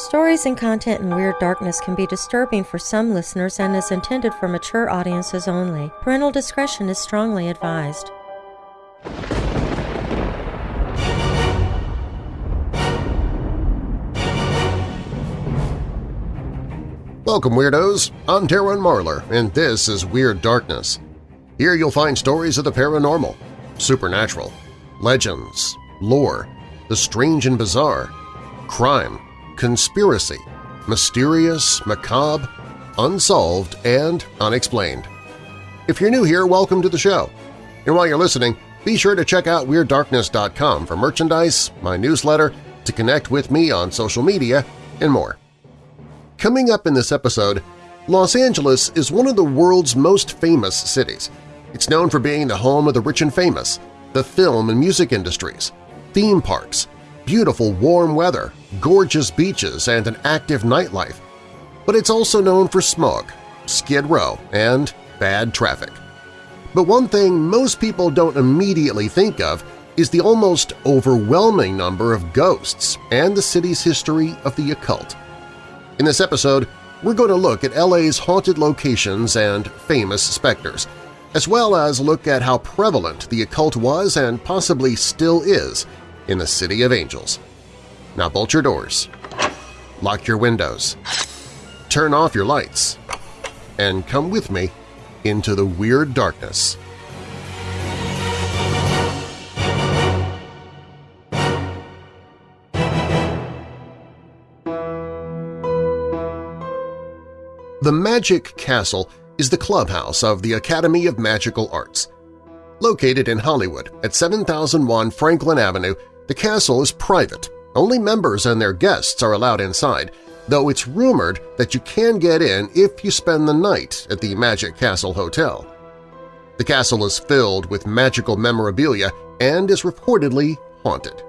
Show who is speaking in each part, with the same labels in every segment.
Speaker 1: Stories and content in Weird Darkness can be disturbing for some listeners and is intended for mature audiences only. Parental discretion is strongly advised.
Speaker 2: Welcome, Weirdos! I'm Darren Marlar, and this is Weird Darkness. Here you'll find stories of the paranormal, supernatural, legends, lore, the strange and bizarre, crime, conspiracy, mysterious, macabre, unsolved, and unexplained. If you're new here, welcome to the show. And while you're listening, be sure to check out WeirdDarkness.com for merchandise, my newsletter, to connect with me on social media, and more. Coming up in this episode, Los Angeles is one of the world's most famous cities. It's known for being the home of the rich and famous, the film and music industries, theme parks, beautiful warm weather, gorgeous beaches, and an active nightlife. But it's also known for smog, skid row, and bad traffic. But one thing most people don't immediately think of is the almost overwhelming number of ghosts and the city's history of the occult. In this episode, we're going to look at LA's haunted locations and famous specters, as well as look at how prevalent the occult was and possibly still is in the City of Angels. Now bolt your doors, lock your windows, turn off your lights, and come with me into the weird darkness. The Magic Castle is the clubhouse of the Academy of Magical Arts. Located in Hollywood at 7001 Franklin Avenue, the castle is private. Only members and their guests are allowed inside, though it's rumored that you can get in if you spend the night at the Magic Castle Hotel. The castle is filled with magical memorabilia and is reportedly haunted.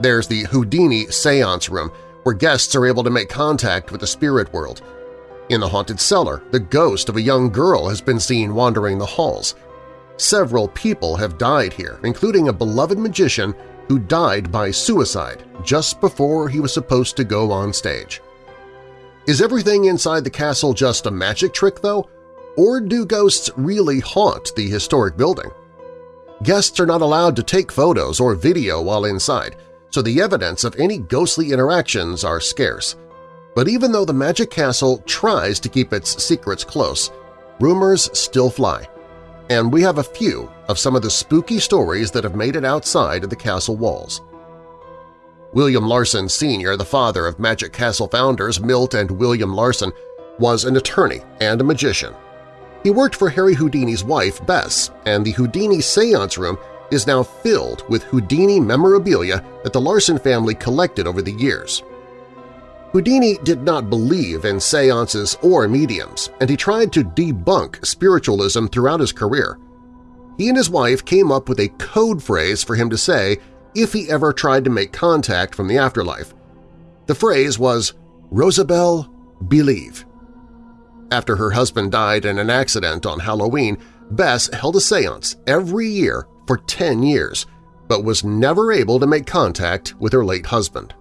Speaker 2: There's the Houdini Seance Room, where guests are able to make contact with the spirit world – in the haunted cellar, the ghost of a young girl has been seen wandering the halls. Several people have died here, including a beloved magician who died by suicide just before he was supposed to go on stage. Is everything inside the castle just a magic trick, though? Or do ghosts really haunt the historic building? Guests are not allowed to take photos or video while inside, so the evidence of any ghostly interactions are scarce. But even though the Magic Castle tries to keep its secrets close, rumors still fly. And we have a few of some of the spooky stories that have made it outside of the castle walls. William Larsen Sr., the father of Magic Castle founders Milt and William Larsen, was an attorney and a magician. He worked for Harry Houdini's wife, Bess, and the Houdini Seance Room is now filled with Houdini memorabilia that the Larsen family collected over the years, Houdini did not believe in seances or mediums, and he tried to debunk spiritualism throughout his career. He and his wife came up with a code phrase for him to say if he ever tried to make contact from the afterlife. The phrase was, Rosabelle, believe. After her husband died in an accident on Halloween, Bess held a seance every year for 10 years, but was never able to make contact with her late husband.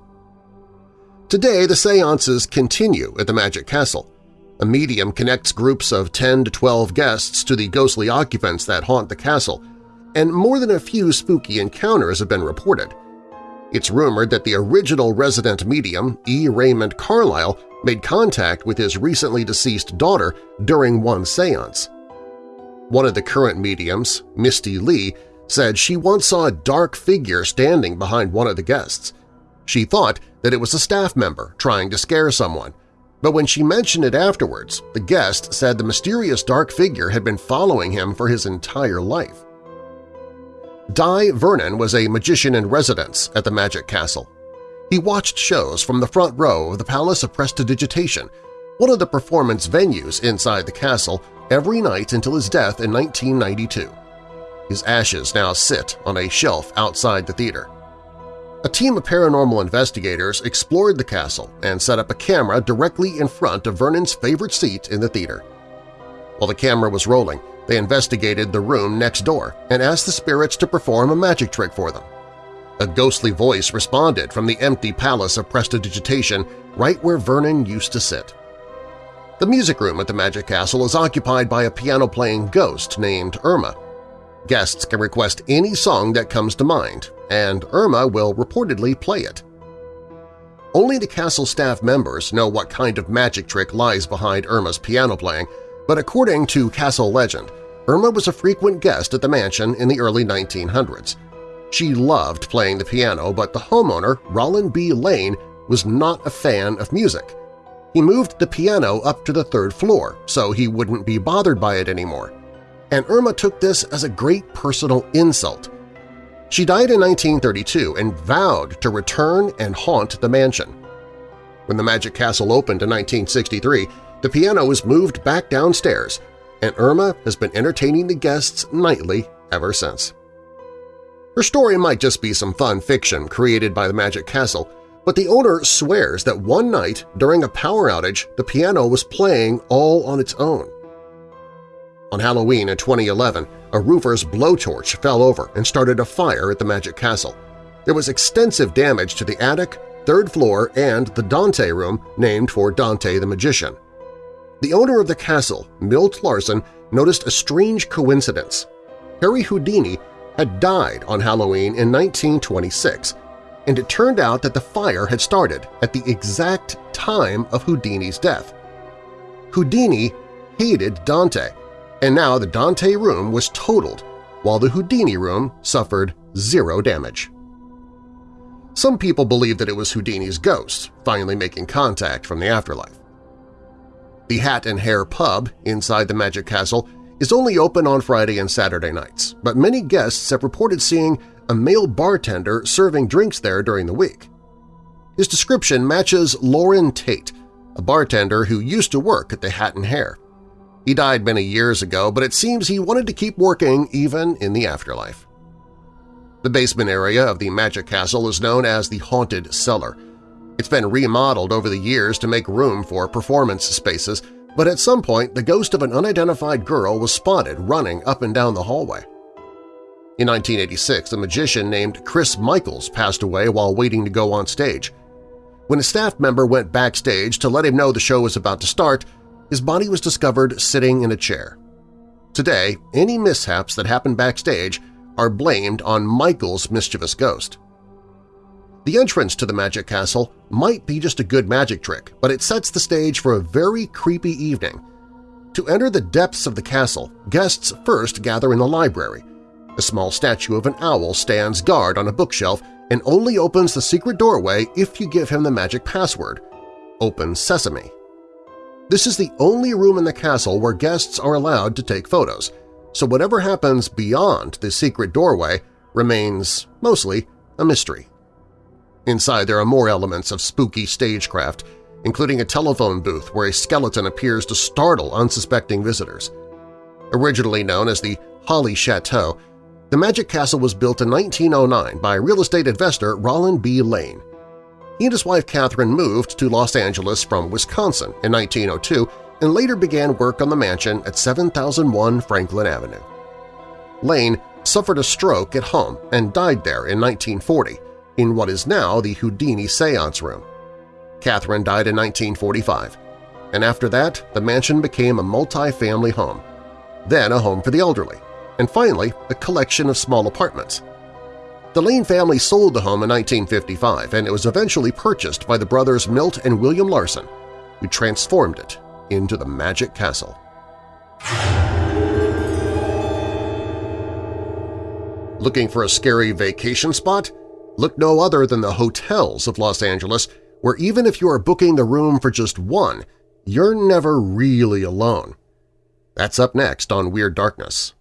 Speaker 2: Today, the seances continue at the Magic Castle. A medium connects groups of 10 to 12 guests to the ghostly occupants that haunt the castle, and more than a few spooky encounters have been reported. It's rumored that the original resident medium, E. Raymond Carlyle, made contact with his recently deceased daughter during one seance. One of the current mediums, Misty Lee, said she once saw a dark figure standing behind one of the guests. She thought that it was a staff member trying to scare someone, but when she mentioned it afterwards, the guest said the mysterious dark figure had been following him for his entire life. Dai Vernon was a magician in residence at the Magic Castle. He watched shows from the front row of the Palace of Prestidigitation, one of the performance venues inside the castle, every night until his death in 1992. His ashes now sit on a shelf outside the theater. A team of paranormal investigators explored the castle and set up a camera directly in front of Vernon's favorite seat in the theater. While the camera was rolling, they investigated the room next door and asked the spirits to perform a magic trick for them. A ghostly voice responded from the empty palace of prestidigitation right where Vernon used to sit. The music room at the Magic Castle is occupied by a piano-playing ghost named Irma. Guests can request any song that comes to mind, and Irma will reportedly play it. Only the castle staff members know what kind of magic trick lies behind Irma's piano playing, but according to castle legend, Irma was a frequent guest at the mansion in the early 1900s. She loved playing the piano, but the homeowner, Rollin B. Lane, was not a fan of music. He moved the piano up to the third floor so he wouldn't be bothered by it anymore. And Irma took this as a great personal insult. She died in 1932 and vowed to return and haunt the mansion. When the Magic Castle opened in 1963, the piano was moved back downstairs, and Irma has been entertaining the guests nightly ever since. Her story might just be some fun fiction created by the Magic Castle, but the owner swears that one night during a power outage the piano was playing all on its own. On Halloween in 2011, a roofer's blowtorch fell over and started a fire at the Magic Castle. There was extensive damage to the attic, third floor, and the Dante room named for Dante the Magician. The owner of the castle, Milt Larsen, noticed a strange coincidence. Harry Houdini had died on Halloween in 1926, and it turned out that the fire had started at the exact time of Houdini's death. Houdini hated Dante, and now the Dante room was totaled, while the Houdini room suffered zero damage. Some people believe that it was Houdini's ghost finally making contact from the afterlife. The Hat and Hare pub inside the Magic Castle is only open on Friday and Saturday nights, but many guests have reported seeing a male bartender serving drinks there during the week. His description matches Lauren Tate, a bartender who used to work at the Hat and Hare. He died many years ago, but it seems he wanted to keep working even in the afterlife. The basement area of the Magic Castle is known as the Haunted Cellar. It's been remodeled over the years to make room for performance spaces, but at some point the ghost of an unidentified girl was spotted running up and down the hallway. In 1986, a magician named Chris Michaels passed away while waiting to go on stage. When a staff member went backstage to let him know the show was about to start, his body was discovered sitting in a chair. Today, any mishaps that happen backstage are blamed on Michael's mischievous ghost. The entrance to the Magic Castle might be just a good magic trick, but it sets the stage for a very creepy evening. To enter the depths of the castle, guests first gather in the library, a small statue of an owl stands guard on a bookshelf and only opens the secret doorway if you give him the magic password, Open Sesame. This is the only room in the castle where guests are allowed to take photos, so whatever happens beyond the secret doorway remains, mostly, a mystery. Inside there are more elements of spooky stagecraft, including a telephone booth where a skeleton appears to startle unsuspecting visitors. Originally known as the Holly Chateau, the Magic Castle was built in 1909 by real estate investor Rollin B. Lane. He and his wife Catherine moved to Los Angeles from Wisconsin in 1902 and later began work on the mansion at 7001 Franklin Avenue. Lane suffered a stroke at home and died there in 1940 in what is now the Houdini Seance Room. Catherine died in 1945, and after that the mansion became a multi-family home, then a home for the elderly, and finally a collection of small apartments. The Lane family sold the home in 1955 and it was eventually purchased by the brothers Milt and William Larsen, who transformed it into the Magic Castle. Looking for a scary vacation spot? Look no other than the hotels of Los Angeles, where even if you are booking the room for just one, you're never really alone. That's up next on Weird Darkness.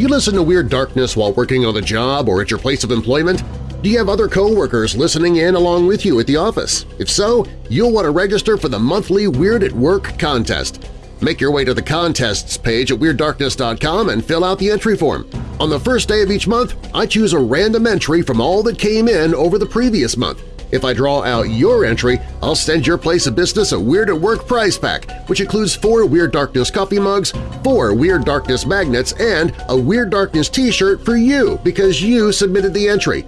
Speaker 2: Do you listen to Weird Darkness while working on the job or at your place of employment? Do you have other coworkers listening in along with you at the office? If so, you'll want to register for the monthly Weird at Work contest. Make your way to the contests page at WeirdDarkness.com and fill out the entry form. On the first day of each month, I choose a random entry from all that came in over the previous month. If I draw out your entry, I'll send your place of business a Weird at Work prize pack, which includes four Weird Darkness coffee mugs, four Weird Darkness magnets, and a Weird Darkness t-shirt for you because you submitted the entry.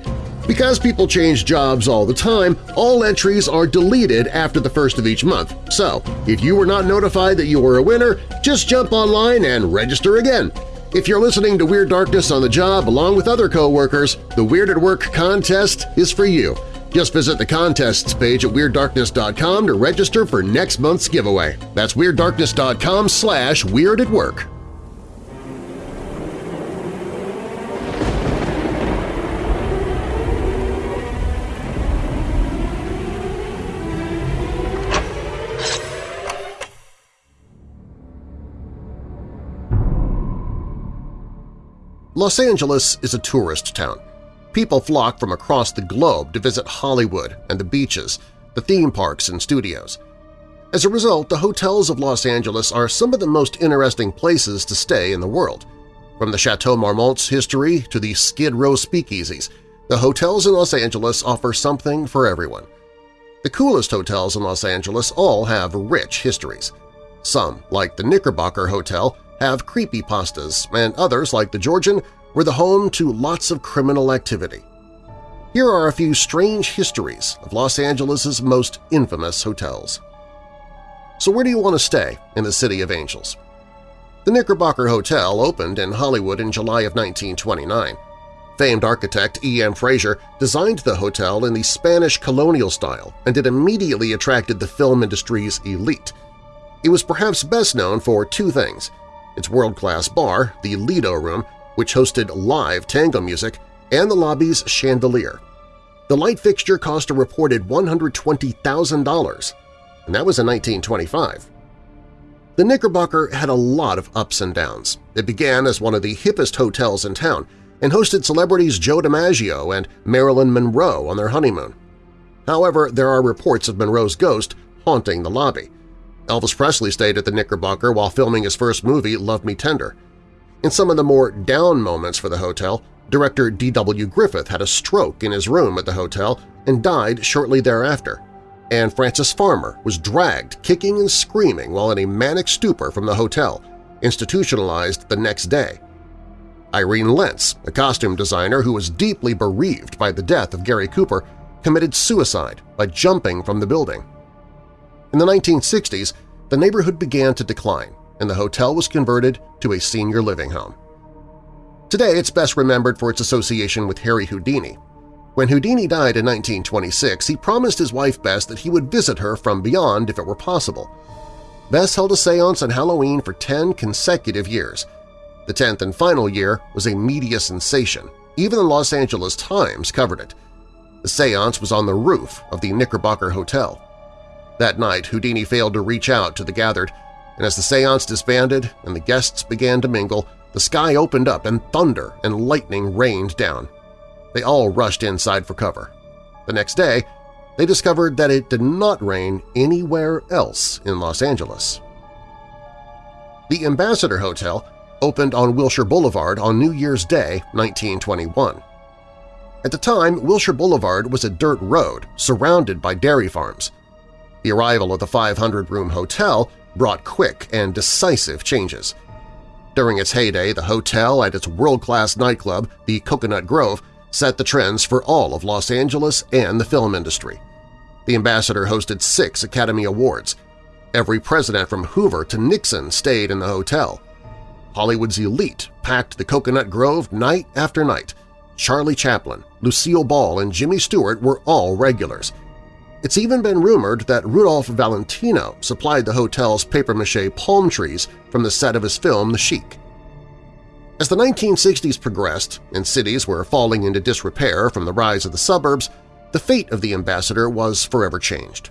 Speaker 2: Because people change jobs all the time, all entries are deleted after the first of each month. So, if you were not notified that you were a winner, just jump online and register again. If you're listening to Weird Darkness on the job along with other coworkers, the Weird at Work contest is for you. Just visit the contests page at WeirdDarkness.com to register for next month's giveaway. That's WeirdDarkness.com slash Weird at Work. Los Angeles is a tourist town. People flock from across the globe to visit Hollywood and the beaches, the theme parks and studios. As a result, the hotels of Los Angeles are some of the most interesting places to stay in the world. From the Chateau Marmont's history to the Skid Row speakeasies, the hotels in Los Angeles offer something for everyone. The coolest hotels in Los Angeles all have rich histories. Some, like the Knickerbocker Hotel, have creepy pastas, and others, like the Georgian, were the home to lots of criminal activity. Here are a few strange histories of Los Angeles' most infamous hotels. So where do you want to stay in the City of Angels? The Knickerbocker Hotel opened in Hollywood in July of 1929. Famed architect E. M. Fraser designed the hotel in the Spanish colonial style and it immediately attracted the film industry's elite. It was perhaps best known for two things – its world-class bar, the Lido Room, which hosted live tango music, and the lobby's chandelier. The light fixture cost a reported $120,000, and that was in 1925. The Knickerbocker had a lot of ups and downs. It began as one of the hippest hotels in town and hosted celebrities Joe DiMaggio and Marilyn Monroe on their honeymoon. However, there are reports of Monroe's ghost haunting the lobby, Elvis Presley stayed at the Knickerbocker while filming his first movie, Love Me Tender. In some of the more down moments for the hotel, director D.W. Griffith had a stroke in his room at the hotel and died shortly thereafter, and Frances Farmer was dragged kicking and screaming while in a manic stupor from the hotel, institutionalized the next day. Irene Lentz, a costume designer who was deeply bereaved by the death of Gary Cooper, committed suicide by jumping from the building. In the 1960s, the neighborhood began to decline and the hotel was converted to a senior living home. Today it's best remembered for its association with Harry Houdini. When Houdini died in 1926, he promised his wife Bess that he would visit her from beyond if it were possible. Bess held a seance on Halloween for 10 consecutive years. The 10th and final year was a media sensation. Even the Los Angeles Times covered it. The seance was on the roof of the Knickerbocker Hotel. That night, Houdini failed to reach out to the gathered, and as the seance disbanded and the guests began to mingle, the sky opened up and thunder and lightning rained down. They all rushed inside for cover. The next day, they discovered that it did not rain anywhere else in Los Angeles. The Ambassador Hotel opened on Wilshire Boulevard on New Year's Day 1921. At the time, Wilshire Boulevard was a dirt road surrounded by dairy farms. The arrival of the 500-room hotel brought quick and decisive changes. During its heyday, the hotel and its world-class nightclub, the Coconut Grove, set the trends for all of Los Angeles and the film industry. The Ambassador hosted six Academy Awards. Every president from Hoover to Nixon stayed in the hotel. Hollywood's elite packed the Coconut Grove night after night. Charlie Chaplin, Lucille Ball, and Jimmy Stewart were all regulars. It's even been rumored that Rudolph Valentino supplied the hotel's papier-mâché palm trees from the set of his film The Sheik. As the 1960s progressed and cities were falling into disrepair from the rise of the suburbs, the fate of the ambassador was forever changed.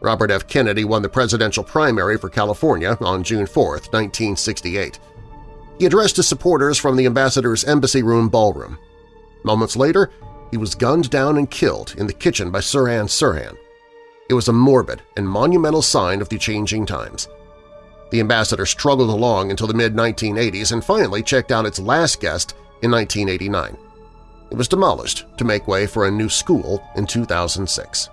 Speaker 2: Robert F. Kennedy won the presidential primary for California on June 4, 1968. He addressed his supporters from the ambassador's embassy room ballroom. Moments later, he was gunned down and killed in the kitchen by Sirhan Sirhan. It was a morbid and monumental sign of the changing times. The ambassador struggled along until the mid-1980s and finally checked out its last guest in 1989. It was demolished to make way for a new school in 2006.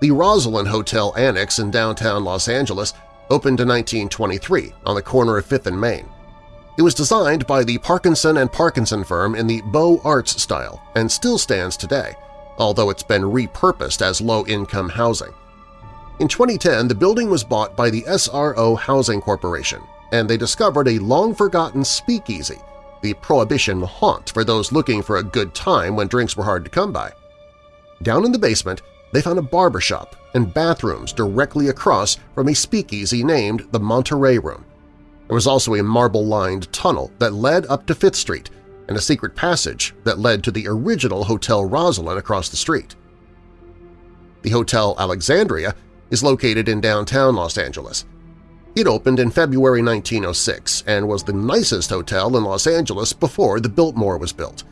Speaker 2: The Rosslyn Hotel Annex in downtown Los Angeles opened in 1923 on the corner of 5th and Main. It was designed by the Parkinson and Parkinson firm in the Beaux Arts style and still stands today, although it's been repurposed as low-income housing. In 2010, the building was bought by the SRO Housing Corporation, and they discovered a long-forgotten speakeasy, the prohibition haunt for those looking for a good time when drinks were hard to come by. Down in the basement, they found a barbershop and bathrooms directly across from a speakeasy named the Monterey Room. There was also a marble-lined tunnel that led up to Fifth Street and a secret passage that led to the original Hotel Rosslyn across the street. The Hotel Alexandria is located in downtown Los Angeles. It opened in February 1906 and was the nicest hotel in Los Angeles before the Biltmore was built.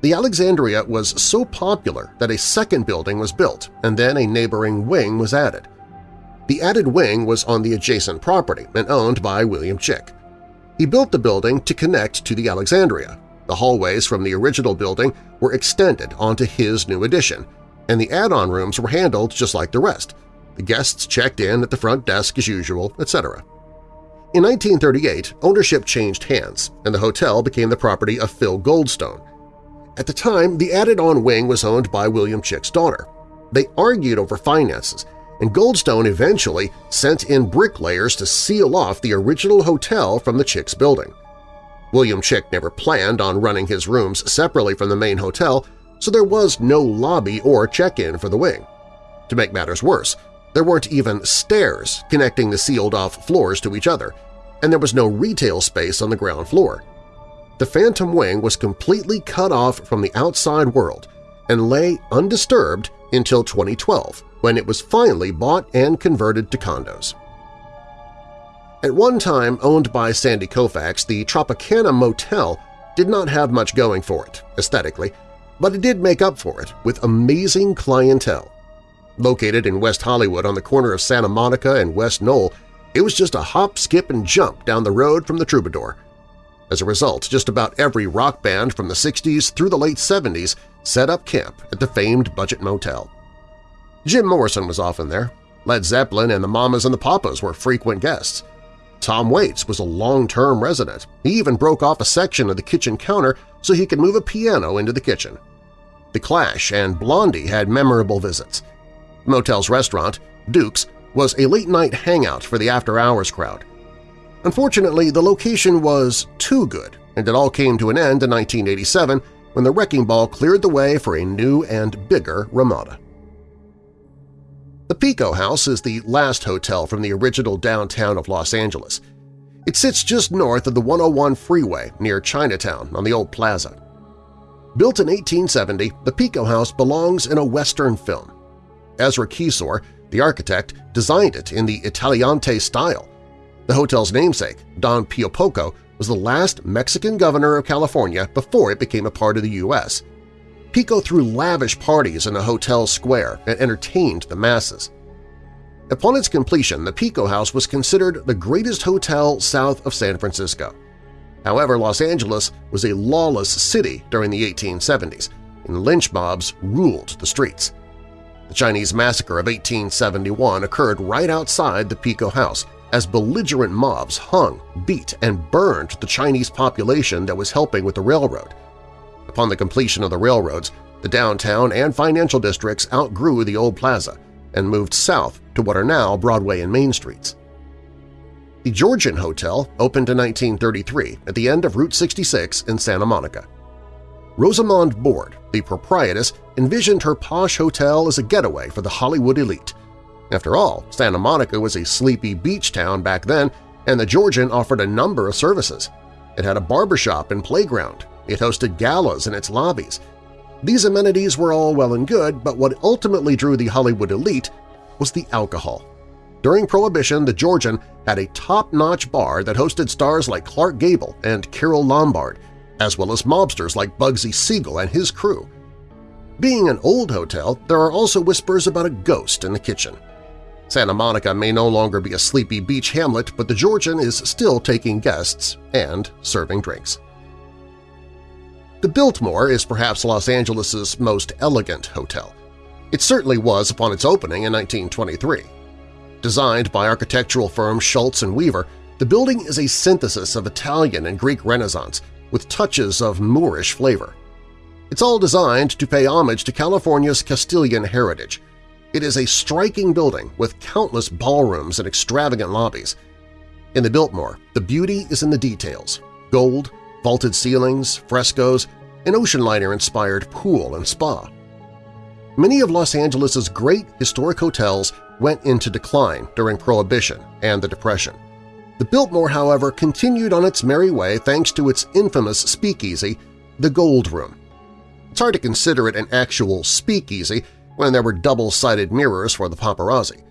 Speaker 2: The Alexandria was so popular that a second building was built and then a neighboring wing was added. The added wing was on the adjacent property and owned by William Chick. He built the building to connect to the Alexandria. The hallways from the original building were extended onto his new addition, and the add-on rooms were handled just like the rest. The guests checked in at the front desk as usual, etc. In 1938, ownership changed hands, and the hotel became the property of Phil Goldstone. At the time, the added-on wing was owned by William Chick's daughter. They argued over finances, and Goldstone eventually sent in bricklayers to seal off the original hotel from the Chick's building. William Chick never planned on running his rooms separately from the main hotel, so there was no lobby or check-in for the wing. To make matters worse, there weren't even stairs connecting the sealed-off floors to each other, and there was no retail space on the ground floor. The Phantom Wing was completely cut off from the outside world and lay undisturbed until 2012, when it was finally bought and converted to condos. At one time owned by Sandy Koufax, the Tropicana Motel did not have much going for it, aesthetically, but it did make up for it with amazing clientele. Located in West Hollywood on the corner of Santa Monica and West Knoll, it was just a hop, skip, and jump down the road from the Troubadour. As a result, just about every rock band from the 60s through the late 70s set up camp at the famed Budget Motel. Jim Morrison was often there. Led Zeppelin and the Mamas and the Papas were frequent guests. Tom Waits was a long-term resident. He even broke off a section of the kitchen counter so he could move a piano into the kitchen. The Clash and Blondie had memorable visits. Motel's restaurant, Duke's, was a late-night hangout for the after-hours crowd. Unfortunately, the location was too good, and it all came to an end in 1987 when the Wrecking Ball cleared the way for a new and bigger Ramada. The Pico House is the last hotel from the original downtown of Los Angeles. It sits just north of the 101 freeway near Chinatown on the old plaza. Built in 1870, the Pico House belongs in a Western film. Ezra Kysor, the architect, designed it in the Italianate style. The hotel's namesake, Don Pio Pico, was the last Mexican governor of California before it became a part of the U.S. Pico threw lavish parties in a hotel square and entertained the masses. Upon its completion, the Pico House was considered the greatest hotel south of San Francisco. However, Los Angeles was a lawless city during the 1870s, and lynch mobs ruled the streets. The Chinese Massacre of 1871 occurred right outside the Pico House as belligerent mobs hung, beat, and burned the Chinese population that was helping with the railroad. Upon the completion of the railroads, the downtown and financial districts outgrew the old plaza and moved south to what are now Broadway and Main Streets. The Georgian Hotel opened in 1933 at the end of Route 66 in Santa Monica. Rosamond Borde, the proprietress, envisioned her posh hotel as a getaway for the Hollywood elite. After all, Santa Monica was a sleepy beach town back then, and the Georgian offered a number of services. It had a barbershop and playground, it hosted galas in its lobbies. These amenities were all well and good, but what ultimately drew the Hollywood elite was the alcohol. During Prohibition, the Georgian had a top-notch bar that hosted stars like Clark Gable and Carole Lombard, as well as mobsters like Bugsy Siegel and his crew. Being an old hotel, there are also whispers about a ghost in the kitchen. Santa Monica may no longer be a sleepy beach hamlet, but the Georgian is still taking guests and serving drinks. The Biltmore is perhaps Los Angeles' most elegant hotel. It certainly was upon its opening in 1923. Designed by architectural firm Schultze and Weaver, the building is a synthesis of Italian and Greek Renaissance with touches of Moorish flavor. It's all designed to pay homage to California's Castilian heritage. It is a striking building with countless ballrooms and extravagant lobbies. In the Biltmore, the beauty is in the details – gold, vaulted ceilings, frescoes, an ocean liner-inspired pool and spa. Many of Los Angeles' great historic hotels went into decline during Prohibition and the Depression. The Biltmore, however, continued on its merry way thanks to its infamous speakeasy, the Gold Room. It's hard to consider it an actual speakeasy when there were double-sided mirrors for the paparazzi.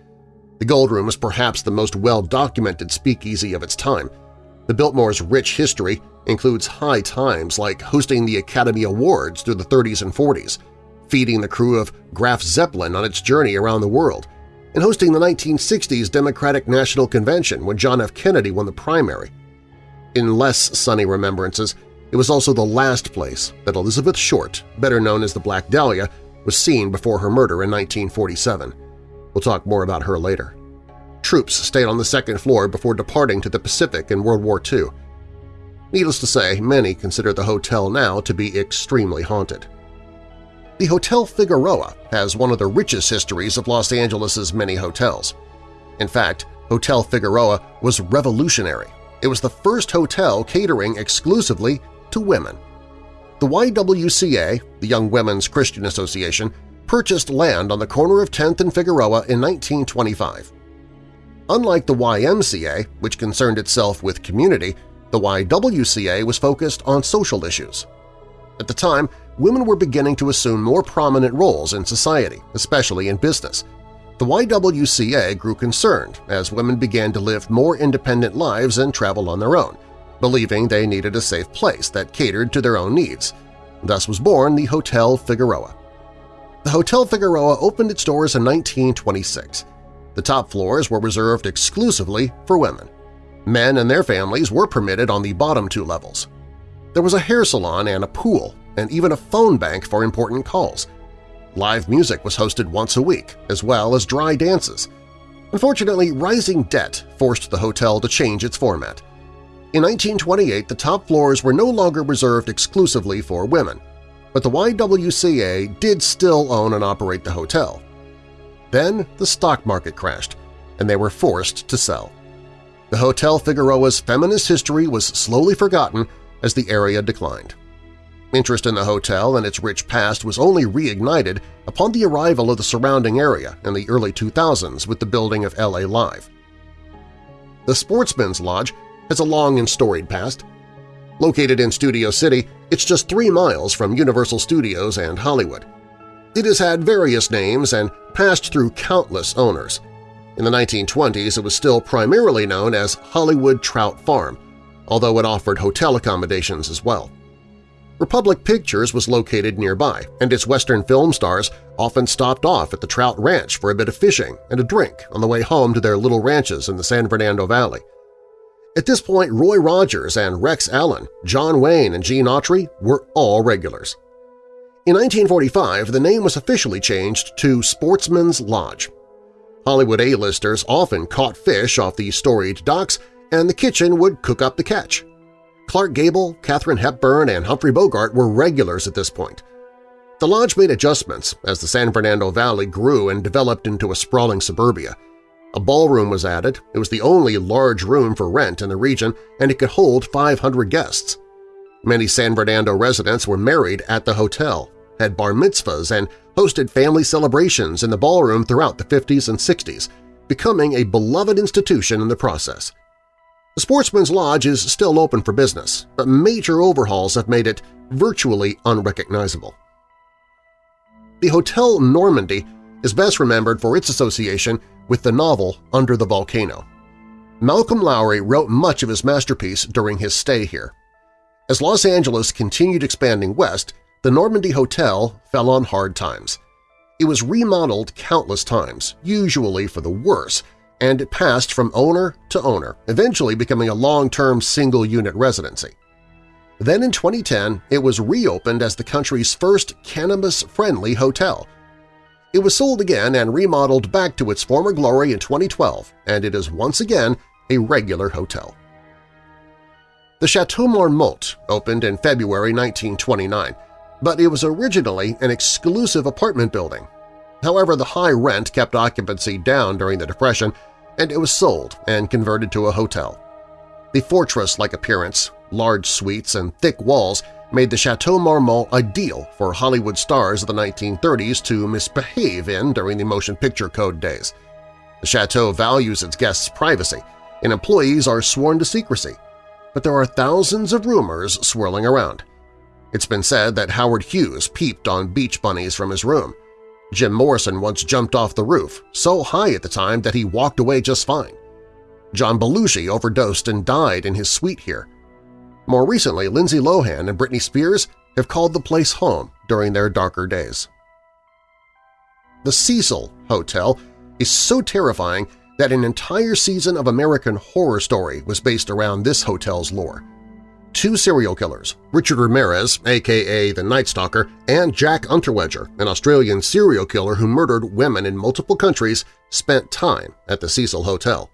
Speaker 2: The Gold Room is perhaps the most well-documented speakeasy of its time. The Biltmore's rich history includes high times like hosting the Academy Awards through the 30s and 40s, feeding the crew of Graf Zeppelin on its journey around the world, and hosting the 1960s Democratic National Convention when John F. Kennedy won the primary. In less sunny remembrances, it was also the last place that Elizabeth Short, better known as the Black Dahlia, was seen before her murder in 1947. We'll talk more about her later. Troops stayed on the second floor before departing to the Pacific in World War II. Needless to say, many consider the hotel now to be extremely haunted. The Hotel Figueroa has one of the richest histories of Los Angeles' many hotels. In fact, Hotel Figueroa was revolutionary. It was the first hotel catering exclusively to women. The YWCA, the Young Women's Christian Association, purchased land on the corner of 10th and Figueroa in 1925. Unlike the YMCA, which concerned itself with community, the YWCA was focused on social issues. At the time, women were beginning to assume more prominent roles in society, especially in business. The YWCA grew concerned as women began to live more independent lives and travel on their own, believing they needed a safe place that catered to their own needs. Thus was born the Hotel Figueroa. The Hotel Figueroa opened its doors in 1926. The top floors were reserved exclusively for women. Men and their families were permitted on the bottom two levels. There was a hair salon and a pool, and even a phone bank for important calls. Live music was hosted once a week, as well as dry dances. Unfortunately, rising debt forced the hotel to change its format. In 1928, the top floors were no longer reserved exclusively for women, but the YWCA did still own and operate the hotel. Then the stock market crashed, and they were forced to sell. The Hotel Figueroa's feminist history was slowly forgotten as the area declined. Interest in the hotel and its rich past was only reignited upon the arrival of the surrounding area in the early 2000s with the building of LA Live. The Sportsman's Lodge has a long and storied past. Located in Studio City, it's just three miles from Universal Studios and Hollywood. It has had various names and passed through countless owners. In the 1920s, it was still primarily known as Hollywood Trout Farm, although it offered hotel accommodations as well. Republic Pictures was located nearby, and its Western film stars often stopped off at the Trout Ranch for a bit of fishing and a drink on the way home to their little ranches in the San Fernando Valley. At this point, Roy Rogers and Rex Allen, John Wayne and Gene Autry were all regulars. In 1945, the name was officially changed to Sportsman's Lodge. Hollywood A-listers often caught fish off the storied docks, and the kitchen would cook up the catch. Clark Gable, Katharine Hepburn, and Humphrey Bogart were regulars at this point. The lodge made adjustments as the San Fernando Valley grew and developed into a sprawling suburbia – a ballroom was added. It was the only large room for rent in the region, and it could hold 500 guests. Many San Fernando residents were married at the hotel, had bar mitzvahs, and hosted family celebrations in the ballroom throughout the 50s and 60s, becoming a beloved institution in the process. The Sportsman's Lodge is still open for business, but major overhauls have made it virtually unrecognizable. The Hotel Normandy is best remembered for its association with the novel Under the Volcano. Malcolm Lowry wrote much of his masterpiece during his stay here. As Los Angeles continued expanding west, the Normandy Hotel fell on hard times. It was remodeled countless times, usually for the worse, and it passed from owner to owner, eventually becoming a long-term single-unit residency. Then in 2010, it was reopened as the country's first cannabis-friendly hotel. It was sold again and remodeled back to its former glory in 2012, and it is once again a regular hotel. The Chateau Marmont opened in February 1929, but it was originally an exclusive apartment building. However, the high rent kept occupancy down during the Depression, and it was sold and converted to a hotel. The fortress-like appearance, large suites, and thick walls made the Chateau Marmont ideal for Hollywood stars of the 1930s to misbehave in during the motion picture code days. The chateau values its guests' privacy, and employees are sworn to secrecy, but there are thousands of rumors swirling around. It's been said that Howard Hughes peeped on beach bunnies from his room. Jim Morrison once jumped off the roof, so high at the time that he walked away just fine. John Belushi overdosed and died in his suite here. More recently, Lindsay Lohan and Britney Spears have called the place home during their darker days. The Cecil Hotel is so terrifying that an entire season of American Horror Story was based around this hotel's lore. Two serial killers, Richard Ramirez, aka the Night Stalker, and Jack Unterweger, an Australian serial killer who murdered women in multiple countries, spent time at the Cecil Hotel.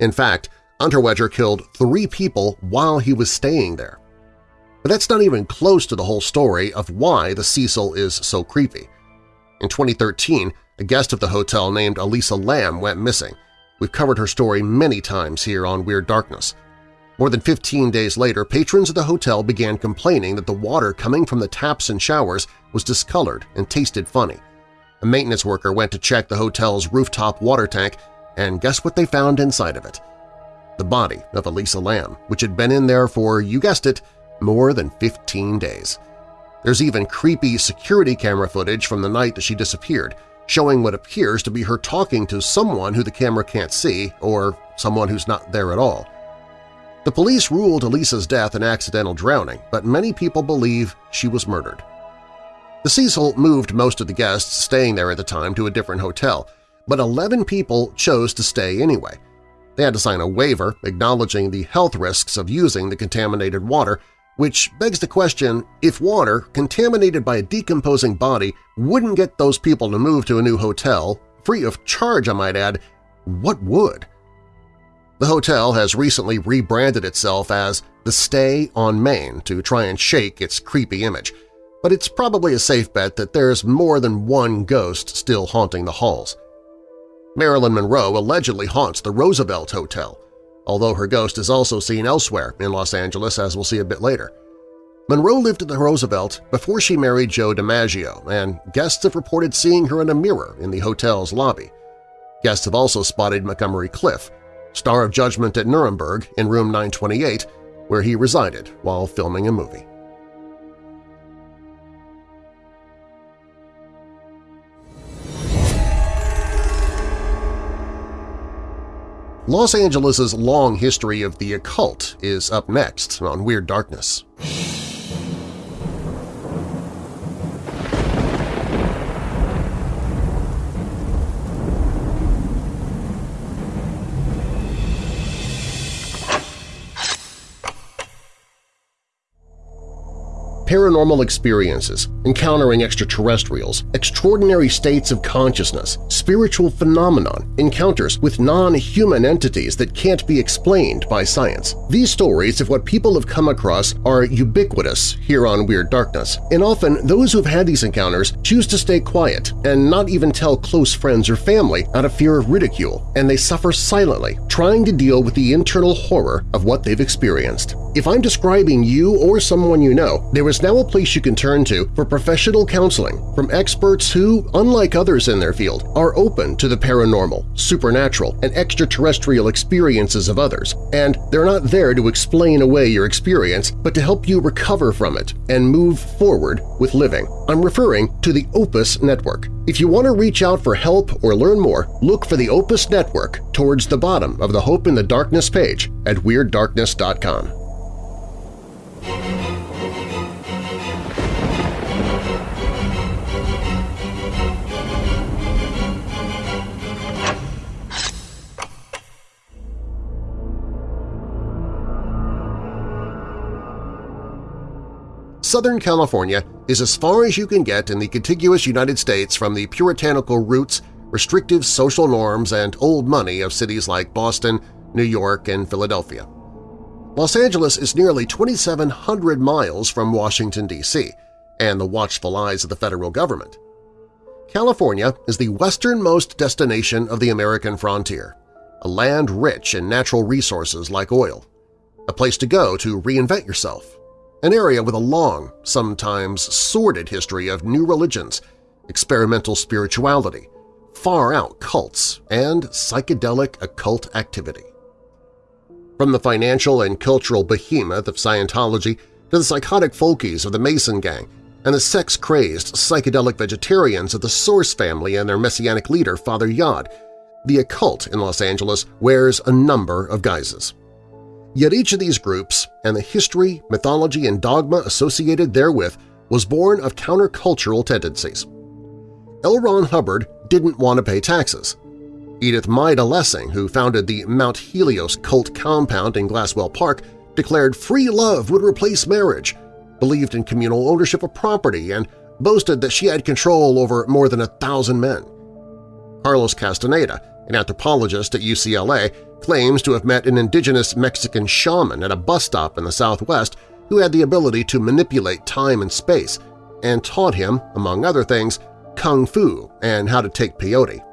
Speaker 2: In fact, Unterweger killed three people while he was staying there. But that's not even close to the whole story of why the Cecil is so creepy. In 2013, a guest of the hotel named Elisa Lam went missing. We've covered her story many times here on Weird Darkness. More than 15 days later, patrons of the hotel began complaining that the water coming from the taps and showers was discolored and tasted funny. A maintenance worker went to check the hotel's rooftop water tank, and guess what they found inside of it? The body of Elisa Lam, which had been in there for, you guessed it, more than 15 days. There's even creepy security camera footage from the night that she disappeared, showing what appears to be her talking to someone who the camera can't see or someone who's not there at all. The police ruled Elisa's death an accidental drowning, but many people believe she was murdered. The Cecil moved most of the guests staying there at the time to a different hotel, but 11 people chose to stay anyway. They had to sign a waiver acknowledging the health risks of using the contaminated water, which begs the question if water contaminated by a decomposing body wouldn't get those people to move to a new hotel, free of charge I might add, what would? The hotel has recently rebranded itself as The Stay on Main to try and shake its creepy image, but it's probably a safe bet that there's more than one ghost still haunting the halls. Marilyn Monroe allegedly haunts the Roosevelt Hotel, although her ghost is also seen elsewhere in Los Angeles, as we'll see a bit later. Monroe lived at the Roosevelt before she married Joe DiMaggio, and guests have reported seeing her in a mirror in the hotel's lobby. Guests have also spotted Montgomery Clift, star of Judgment at Nuremberg in room 928, where he resided while filming a movie. Los Angeles' long history of the occult is up next on Weird Darkness. Paranormal experiences, encountering extraterrestrials, extraordinary states of consciousness, spiritual phenomenon, encounters with non-human entities that can't be explained by science. These stories of what people have come across are ubiquitous here on Weird Darkness, and often those who have had these encounters choose to stay quiet and not even tell close friends or family out of fear of ridicule, and they suffer silently, trying to deal with the internal horror of what they've experienced. If I'm describing you or someone you know, there is now a place you can turn to for professional counseling from experts who, unlike others in their field, are open to the paranormal, supernatural, and extraterrestrial experiences of others, and they're not there to explain away your experience but to help you recover from it and move forward with living. I'm referring to the Opus Network. If you want to reach out for help or learn more, look for the Opus Network towards the bottom of the Hope in the Darkness page at WeirdDarkness.com. Southern California is as far as you can get in the contiguous United States from the puritanical roots, restrictive social norms, and old money of cities like Boston, New York, and Philadelphia. Los Angeles is nearly 2,700 miles from Washington, D.C., and the watchful eyes of the federal government. California is the westernmost destination of the American frontier, a land rich in natural resources like oil, a place to go to reinvent yourself, an area with a long, sometimes sordid history of new religions, experimental spirituality, far-out cults, and psychedelic occult activity. From the financial and cultural behemoth of Scientology to the psychotic folkies of the Manson Gang and the sex-crazed psychedelic vegetarians of the Source family and their messianic leader, Father Yod, the occult in Los Angeles wears a number of guises. Yet each of these groups and the history, mythology, and dogma associated therewith was born of countercultural tendencies. L. Ron Hubbard didn't want to pay taxes. Edith Maida Lessing, who founded the Mount Helios cult compound in Glassell Park, declared free love would replace marriage, believed in communal ownership of property, and boasted that she had control over more than a thousand men. Carlos Castaneda, an anthropologist at UCLA, claims to have met an indigenous Mexican shaman at a bus stop in the Southwest who had the ability to manipulate time and space and taught him, among other things, kung fu and how to take peyote.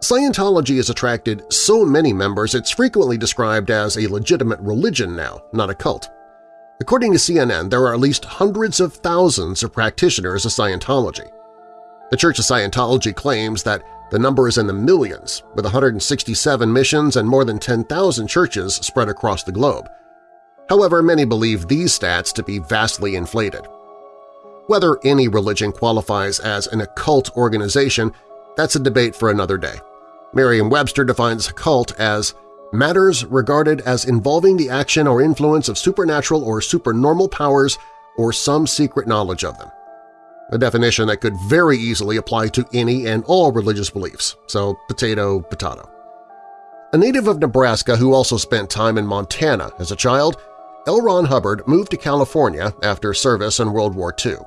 Speaker 2: Scientology has attracted so many members it's frequently described as a legitimate religion now, not a cult. According to CNN, there are at least hundreds of thousands of practitioners of Scientology. The Church of Scientology claims that the number is in the millions, with 167 missions and more than 10,000 churches spread across the globe. However, many believe these stats to be vastly inflated. Whether any religion qualifies as an occult organization, that's a debate for another day. Merriam-Webster defines cult as matters regarded as involving the action or influence of supernatural or supernormal powers or some secret knowledge of them a definition that could very easily apply to any and all religious beliefs, so potato, potato. A native of Nebraska who also spent time in Montana as a child, L. Ron Hubbard moved to California after service in World War II.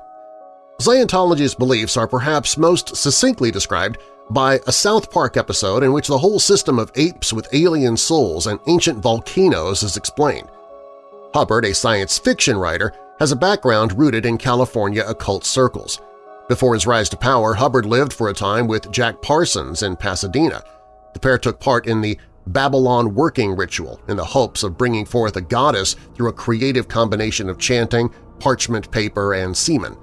Speaker 2: Scientology's beliefs are perhaps most succinctly described by a South Park episode in which the whole system of apes with alien souls and ancient volcanoes is explained. Hubbard, a science fiction writer, has a background rooted in California occult circles. Before his rise to power, Hubbard lived for a time with Jack Parsons in Pasadena. The pair took part in the Babalon working ritual in the hopes of bringing forth a goddess through a creative combination of chanting, parchment paper, and semen.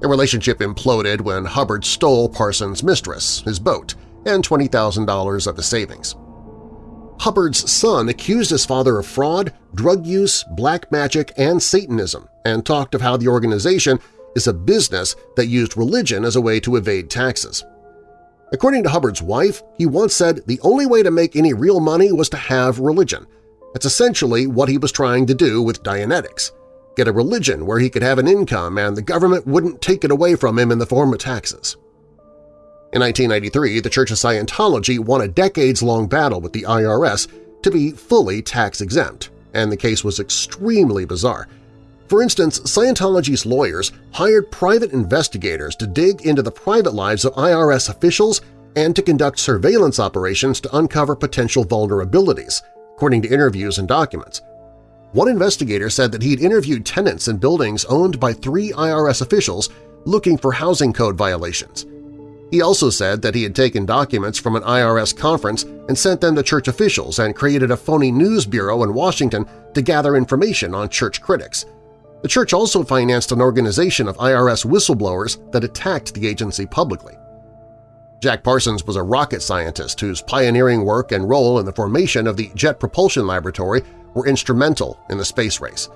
Speaker 2: The relationship imploded when Hubbard stole Parsons' mistress, his boat, and $20,000 of his savings. Hubbard's son accused his father of fraud, drug use, black magic, and Satanism, and talked of how the organization is a business that used religion as a way to evade taxes. According to Hubbard's wife, he once said the only way to make any real money was to have religion. That's essentially what he was trying to do with Dianetics – get a religion where he could have an income and the government wouldn't take it away from him in the form of taxes. In 1993, the Church of Scientology won a decades-long battle with the IRS to be fully tax-exempt, and the case was extremely bizarre. For instance, Scientology's lawyers hired private investigators to dig into the private lives of IRS officials and to conduct surveillance operations to uncover potential vulnerabilities, according to interviews and documents. One investigator said that he'd interviewed tenants in buildings owned by three IRS officials looking for housing code violations. He also said that he had taken documents from an IRS conference and sent them to church officials and created a phony news bureau in Washington to gather information on church critics. The church also financed an organization of IRS whistleblowers that attacked the agency publicly. Jack Parsons was a rocket scientist whose pioneering work and role in the formation of the Jet Propulsion Laboratory were instrumental in the space race.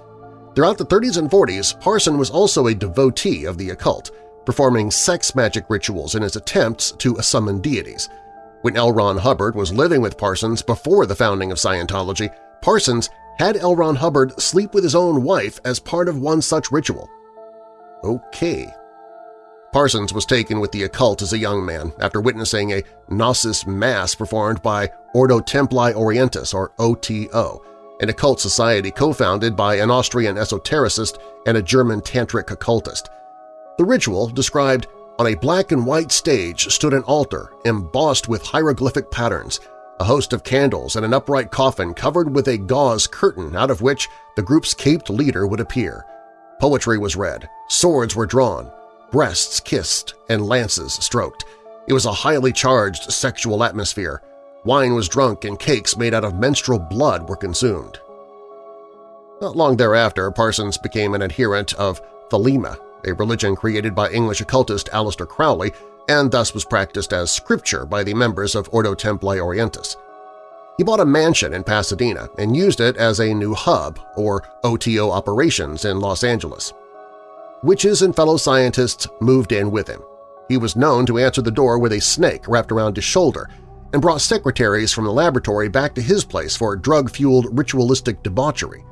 Speaker 2: Throughout the 30s and 40s, Parsons was also a devotee of the occult, performing sex magic rituals in his attempts to summon deities. When L. Ron Hubbard was living with Parsons before the founding of Scientology, Parsons had L. Ron Hubbard sleep with his own wife as part of one such ritual. Okay. Parsons was taken with the occult as a young man after witnessing a Gnostic Mass performed by Ordo Templi Orientis, or OTO, an occult society co-founded by an Austrian esotericist and a German tantric occultist. The ritual described on a black and white stage stood an altar embossed with hieroglyphic patterns, a host of candles and an upright coffin covered with a gauze curtain out of which the group's caped leader would appear. Poetry was read, swords were drawn, breasts kissed, and lances stroked. It was a highly charged sexual atmosphere. Wine was drunk and cakes made out of menstrual blood were consumed. Not long thereafter, Parsons became an adherent of Thelema, a religion created by English occultist Aleister Crowley and thus was practiced as scripture by the members of Ordo Templi Orientis. He bought a mansion in Pasadena and used it as a new hub, or OTO operations, in Los Angeles. Witches and fellow scientists moved in with him. He was known to answer the door with a snake wrapped around his shoulder and brought secretaries from the laboratory back to his place for drug-fueled ritualistic debauchery.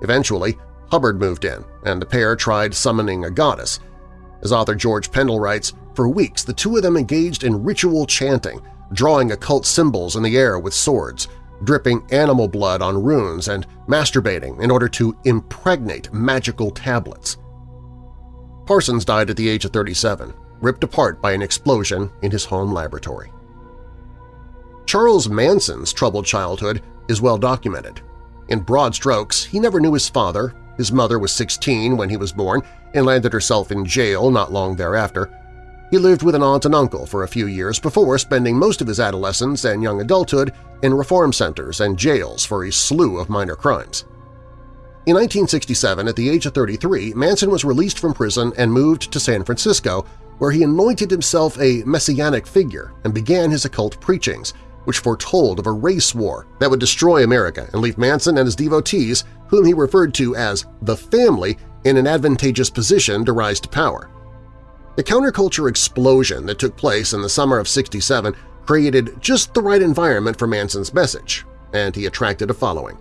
Speaker 2: Eventually, Hubbard moved in, and the pair tried summoning a goddess. As author George Pendle writes, for weeks the two of them engaged in ritual chanting, drawing occult symbols in the air with swords, dripping animal blood on runes, and masturbating in order to impregnate magical tablets. Parsons died at the age of 37, ripped apart by an explosion in his home laboratory. Charles Manson's troubled childhood is well documented. In broad strokes, he never knew his father, his mother was 16 when he was born and landed herself in jail not long thereafter. He lived with an aunt and uncle for a few years before spending most of his adolescence and young adulthood in reform centers and jails for a slew of minor crimes. In 1967, at the age of 33, Manson was released from prison and moved to San Francisco, where he anointed himself a messianic figure and began his occult preachings, which foretold of a race war that would destroy America and leave Manson and his devotees, whom he referred to as the family, in an advantageous position to rise to power. The counterculture explosion that took place in the summer of 67 created just the right environment for Manson's message, and he attracted a following.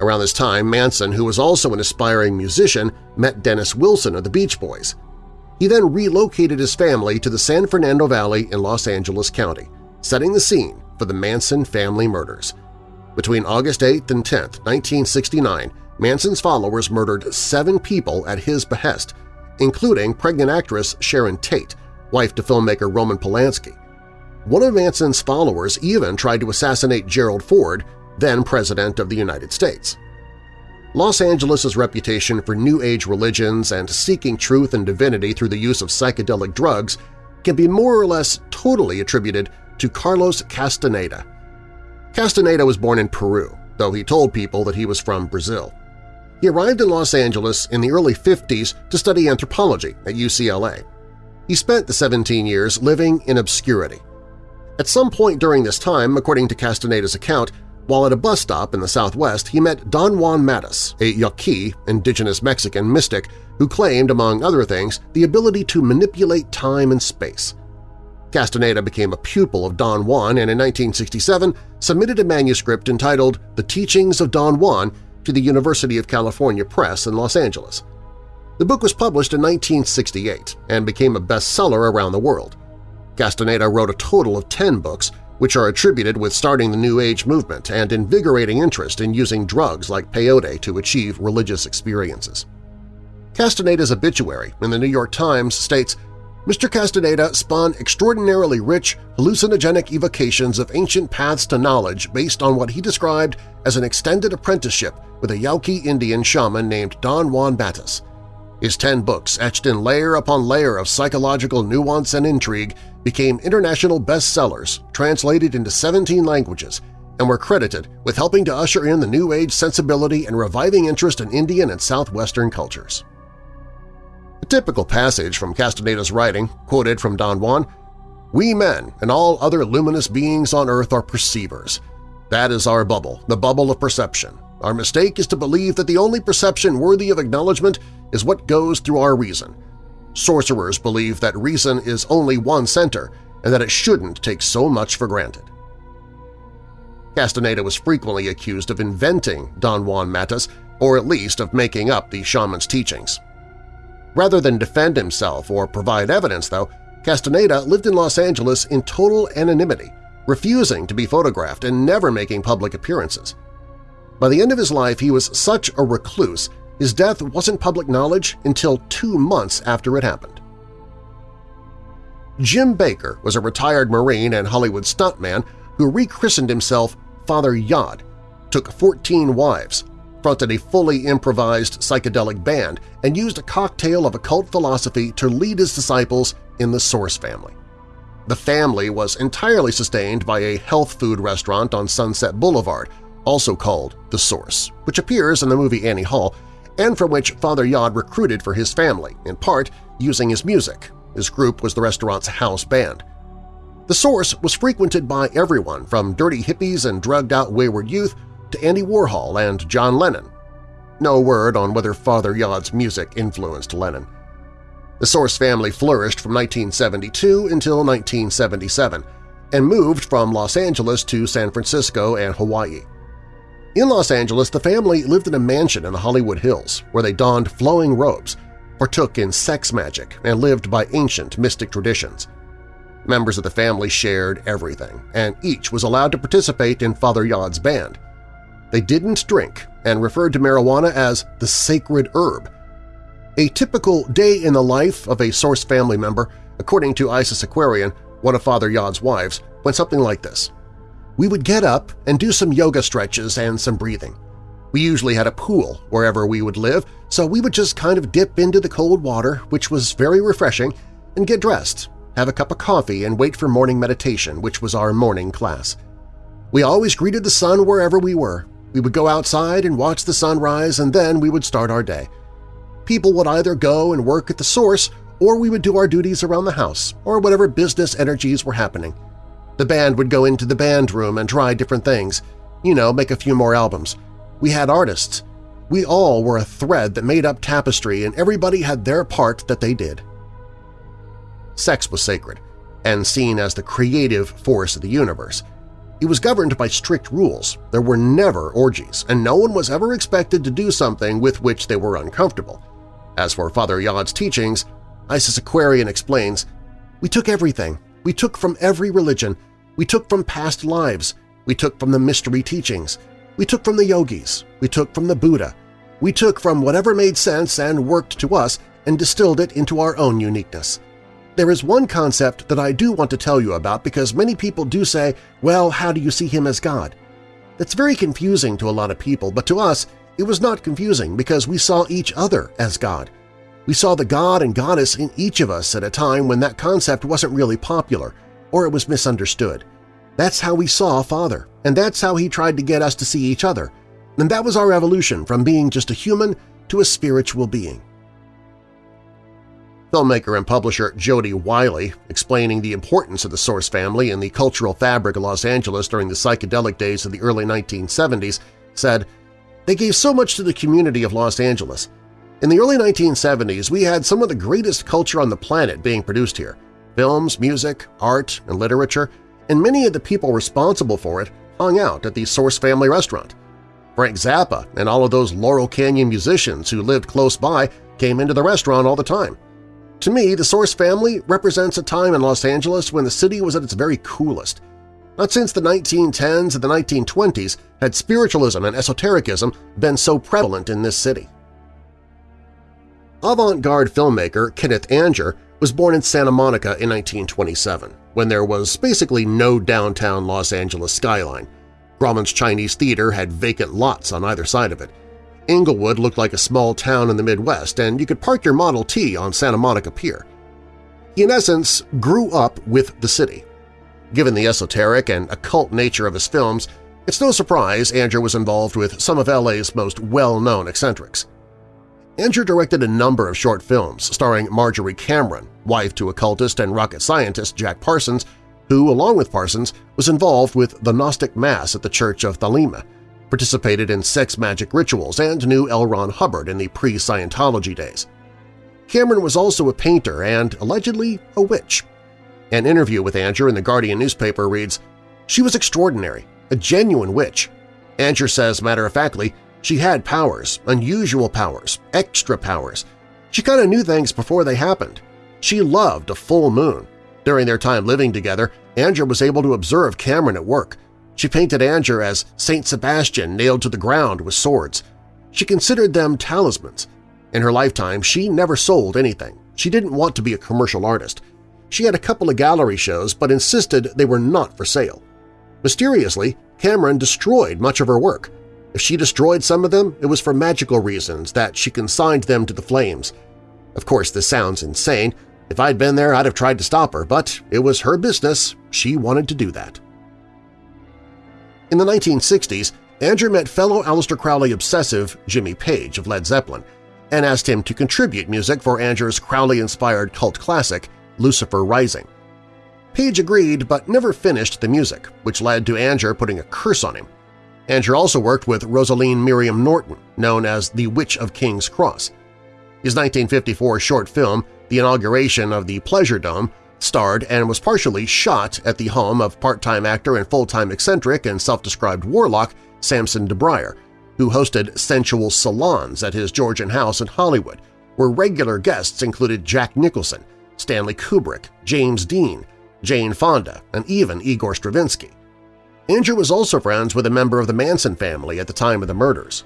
Speaker 2: Around this time, Manson, who was also an aspiring musician, met Dennis Wilson of the Beach Boys. He then relocated his family to the San Fernando Valley in Los Angeles County, setting the scene for the Manson family murders. Between August 8 and 10, 1969, Manson's followers murdered seven people at his behest, including pregnant actress Sharon Tate, wife to filmmaker Roman Polanski. One of Manson's followers even tried to assassinate Gerald Ford, then President of the United States. Los Angeles' reputation for New Age religions and seeking truth and divinity through the use of psychedelic drugs can be more or less totally attributed to Carlos Castaneda. Castaneda was born in Peru, though he told people that he was from Brazil. He arrived in Los Angeles in the early 50s to study anthropology at UCLA. He spent the 17 years living in obscurity. At some point during this time, according to Castaneda's account, while at a bus stop in the southwest, he met Don Juan Matus, a Yaqui, indigenous Mexican mystic who claimed, among other things, the ability to manipulate time and space. Castaneda became a pupil of Don Juan and in 1967 submitted a manuscript entitled The Teachings of Don Juan to the University of California Press in Los Angeles. The book was published in 1968 and became a bestseller around the world. Castaneda wrote a total of 10 books, which are attributed with starting the New Age movement and invigorating interest in using drugs like peyote to achieve religious experiences. Castaneda's obituary in the New York Times states, Mr. Castaneda spun extraordinarily rich, hallucinogenic evocations of ancient paths to knowledge based on what he described as an extended apprenticeship with a Yaqui Indian shaman named Don Juan Matus. His ten books, etched in layer upon layer of psychological nuance and intrigue, became international bestsellers, translated into 17 languages, and were credited with helping to usher in the New Age sensibility and reviving interest in Indian and Southwestern cultures. A typical passage from Castaneda's writing, quoted from Don Juan, We men and all other luminous beings on earth are perceivers. That is our bubble, the bubble of perception. Our mistake is to believe that the only perception worthy of acknowledgement is what goes through our reason. Sorcerers believe that reason is only one center and that it shouldn't take so much for granted. Castaneda was frequently accused of inventing Don Juan Matus, or at least of making up the shaman's teachings. Rather than defend himself or provide evidence, though, Castaneda lived in Los Angeles in total anonymity, refusing to be photographed and never making public appearances. By the end of his life, he was such a recluse his death wasn't public knowledge until two months after it happened. Jim Baker was a retired Marine and Hollywood stuntman who rechristened himself Father Yod, took 14 wives, fronted a fully improvised psychedelic band, and used a cocktail of occult philosophy to lead his disciples in the Source family. The family was entirely sustained by a health food restaurant on Sunset Boulevard, also called The Source, which appears in the movie Annie Hall, and from which Father Yod recruited for his family, in part using his music. His group was the restaurant's house band. The Source was frequented by everyone from dirty hippies and drugged-out wayward youth to Andy Warhol and John Lennon. No word on whether Father Yod's music influenced Lennon. The Source family flourished from 1972 until 1977 and moved from Los Angeles to San Francisco and Hawaii. In Los Angeles, the family lived in a mansion in the Hollywood Hills where they donned flowing robes, partook in sex magic, and lived by ancient mystic traditions. Members of the family shared everything, and each was allowed to participate in Father Yod's band. They didn't drink and referred to marijuana as the sacred herb. A typical day in the life of a Source family member, according to Isis Aquarian, one of Father Yod's wives, went something like this. We would get up and do some yoga stretches and some breathing. We usually had a pool wherever we would live, so we would just kind of dip into the cold water, which was very refreshing, and get dressed, have a cup of coffee, and wait for morning meditation, which was our morning class. We always greeted the sun wherever we were, we would go outside and watch the sunrise, and then we would start our day. People would either go and work at the source, or we would do our duties around the house, or whatever business energies were happening. The band would go into the band room and try different things, you know, make a few more albums. We had artists. We all were a thread that made up tapestry, and everybody had their part that they did. Sex was sacred, and seen as the creative force of the universe – it was governed by strict rules. There were never orgies, and no one was ever expected to do something with which they were uncomfortable. As for Father Yod's teachings, Isis Aquarian explains, We took everything. We took from every religion. We took from past lives. We took from the mystery teachings. We took from the yogis. We took from the Buddha. We took from whatever made sense and worked to us and distilled it into our own uniqueness. There is one concept that I do want to tell you about because many people do say, well, how do you see him as God? That's very confusing to a lot of people, but to us, it was not confusing because we saw each other as God. We saw the God and Goddess in each of us at a time when that concept wasn't really popular or it was misunderstood. That's how we saw Father, and that's how he tried to get us to see each other. And that was our evolution from being just a human to a spiritual being. Filmmaker and publisher Jody Wiley, explaining the importance of the Source family in the cultural fabric of Los Angeles during the psychedelic days of the early 1970s, said, They gave so much to the community of Los Angeles. In the early 1970s, we had some of the greatest culture on the planet being produced here – films, music, art, and literature, and many of the people responsible for it hung out at the Source Family restaurant. Frank Zappa and all of those Laurel Canyon musicians who lived close by came into the restaurant all the time. To me, the Source family represents a time in Los Angeles when the city was at its very coolest. Not since the 1910s and the 1920s had spiritualism and esotericism been so prevalent in this city. Avant-garde filmmaker Kenneth Anger was born in Santa Monica in 1927, when there was basically no downtown Los Angeles skyline. Grauman's Chinese Theater had vacant lots on either side of it, Inglewood looked like a small town in the Midwest, and you could park your Model T on Santa Monica Pier. He, in essence, grew up with the city. Given the esoteric and occult nature of his films, it's no surprise Anger was involved with some of LA's most well-known eccentrics. Anger directed a number of short films starring Marjorie Cameron, wife to occultist and rocket scientist Jack Parsons, who, along with Parsons, was involved with the Gnostic Mass at the Church of Thelema, participated in sex magic rituals, and knew L. Ron Hubbard in the pre-Scientology days. Cameron was also a painter and, allegedly, a witch. An interview with Anger in the Guardian newspaper reads, She was extraordinary, a genuine witch. Anger says matter-of-factly, she had powers, unusual powers, extra powers. She kind of knew things before they happened. She loved a full moon. During their time living together, Anger was able to observe Cameron at work, she painted Anger as Saint Sebastian nailed to the ground with swords. She considered them talismans. In her lifetime, she never sold anything. She didn't want to be a commercial artist. She had a couple of gallery shows but insisted they were not for sale. Mysteriously, Cameron destroyed much of her work. If she destroyed some of them, it was for magical reasons that she consigned them to the flames. Of course, this sounds insane. If I'd been there, I'd have tried to stop her, but it was her business. She wanted to do that. In the 1960s, Anger met fellow Aleister Crowley obsessive Jimmy Page of Led Zeppelin and asked him to contribute music for Anger's Crowley-inspired cult classic, Lucifer Rising. Page agreed but never finished the music, which led to Anger putting a curse on him. Anger also worked with Rosaleen Miriam Norton, known as the Witch of King's Cross. His 1954 short film, The Inauguration of the Pleasure Dome, starred and was partially shot at the home of part-time actor and full-time eccentric and self-described warlock Samson DeBrier, who hosted sensual salons at his Georgian house in Hollywood, where regular guests included Jack Nicholson, Stanley Kubrick, James Dean, Jane Fonda, and even Igor Stravinsky. Anger was also friends with a member of the Manson family at the time of the murders.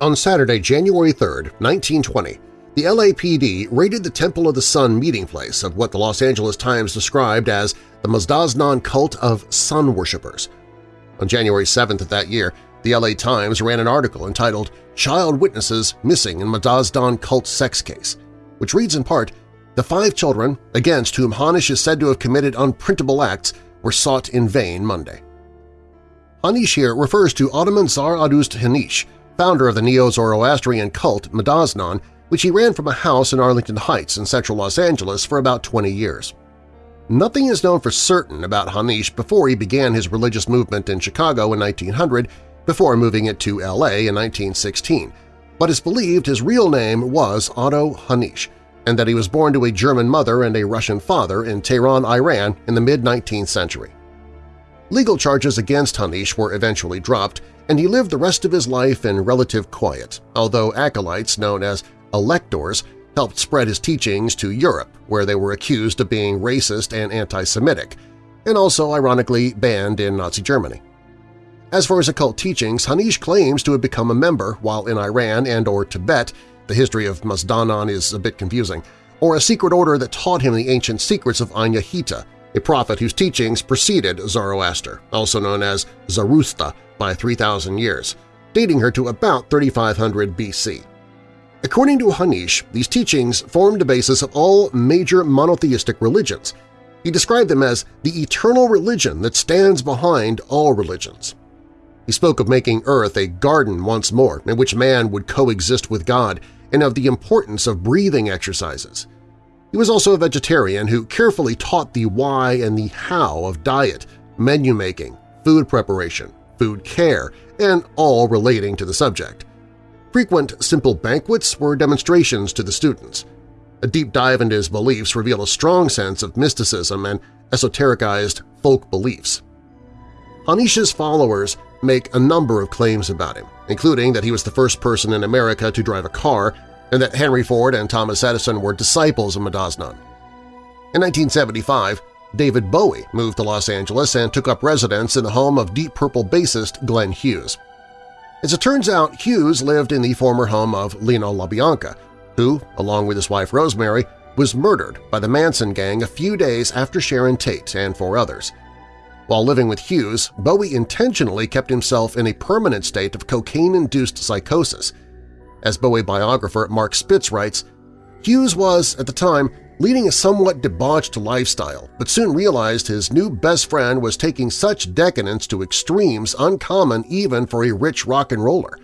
Speaker 2: On Saturday, January 3, 1920, the LAPD raided the Temple of the Sun meeting place of what the Los Angeles Times described as the Mazdaznan cult of sun worshippers. On January 7th of that year, the LA Times ran an article entitled Child Witnesses Missing in Mazdaznan Cult Sex Case, which reads in part, the five children against whom Hanish is said to have committed unprintable acts were sought in vain Monday. Hanish here refers to Otoman Zar-Adusht Hanish, founder of the Neo-Zoroastrian cult Mazdaznan, which he ran from a house in Arlington Heights in central Los Angeles for about 20 years. Nothing is known for certain about Hanish before he began his religious movement in Chicago in 1900 before moving it to L.A. in 1916, but it's believed his real name was Otto Hanish, and that he was born to a German mother and a Russian father in Tehran, Iran in the mid-19th century. Legal charges against Hanish were eventually dropped, and he lived the rest of his life in relative quiet, although acolytes known as electors helped spread his teachings to Europe, where they were accused of being racist and anti-Semitic, and also ironically banned in Nazi Germany. As for his occult teachings, Hanish claims to have become a member while in Iran and or Tibet the history of Mazdaznan is a bit confusing, or a secret order that taught him the ancient secrets of Anyahita, a prophet whose teachings preceded Zoroaster, also known as Zarusta, by 3,000 years, dating her to about 3500 BC. According to Hanish, these teachings formed the basis of all major monotheistic religions. He described them as the eternal religion that stands behind all religions. He spoke of making Earth a garden once more in which man would coexist with God and of the importance of breathing exercises. He was also a vegetarian who carefully taught the why and the how of diet, menu making, food preparation, food care, and all relating to the subject. Frequent simple banquets were demonstrations to the students. A deep dive into his beliefs revealed a strong sense of mysticism and esotericized folk beliefs. Hanish's followers make a number of claims about him, including that he was the first person in America to drive a car and that Henry Ford and Thomas Edison were disciples of Mazdaznan. In 1975, David Bowie moved to Los Angeles and took up residence in the home of Deep Purple bassist Glenn Hughes. As it turns out, Hughes lived in the former home of Leno LaBianca, who, along with his wife Rosemary, was murdered by the Manson gang a few days after Sharon Tate and four others – while living with Hughes, Bowie intentionally kept himself in a permanent state of cocaine-induced psychosis. As Bowie biographer Mark Spitz writes, Hughes was, at the time, leading a somewhat debauched lifestyle, but soon realized his new best friend was taking such decadence to extremes uncommon even for a rich rock and roller.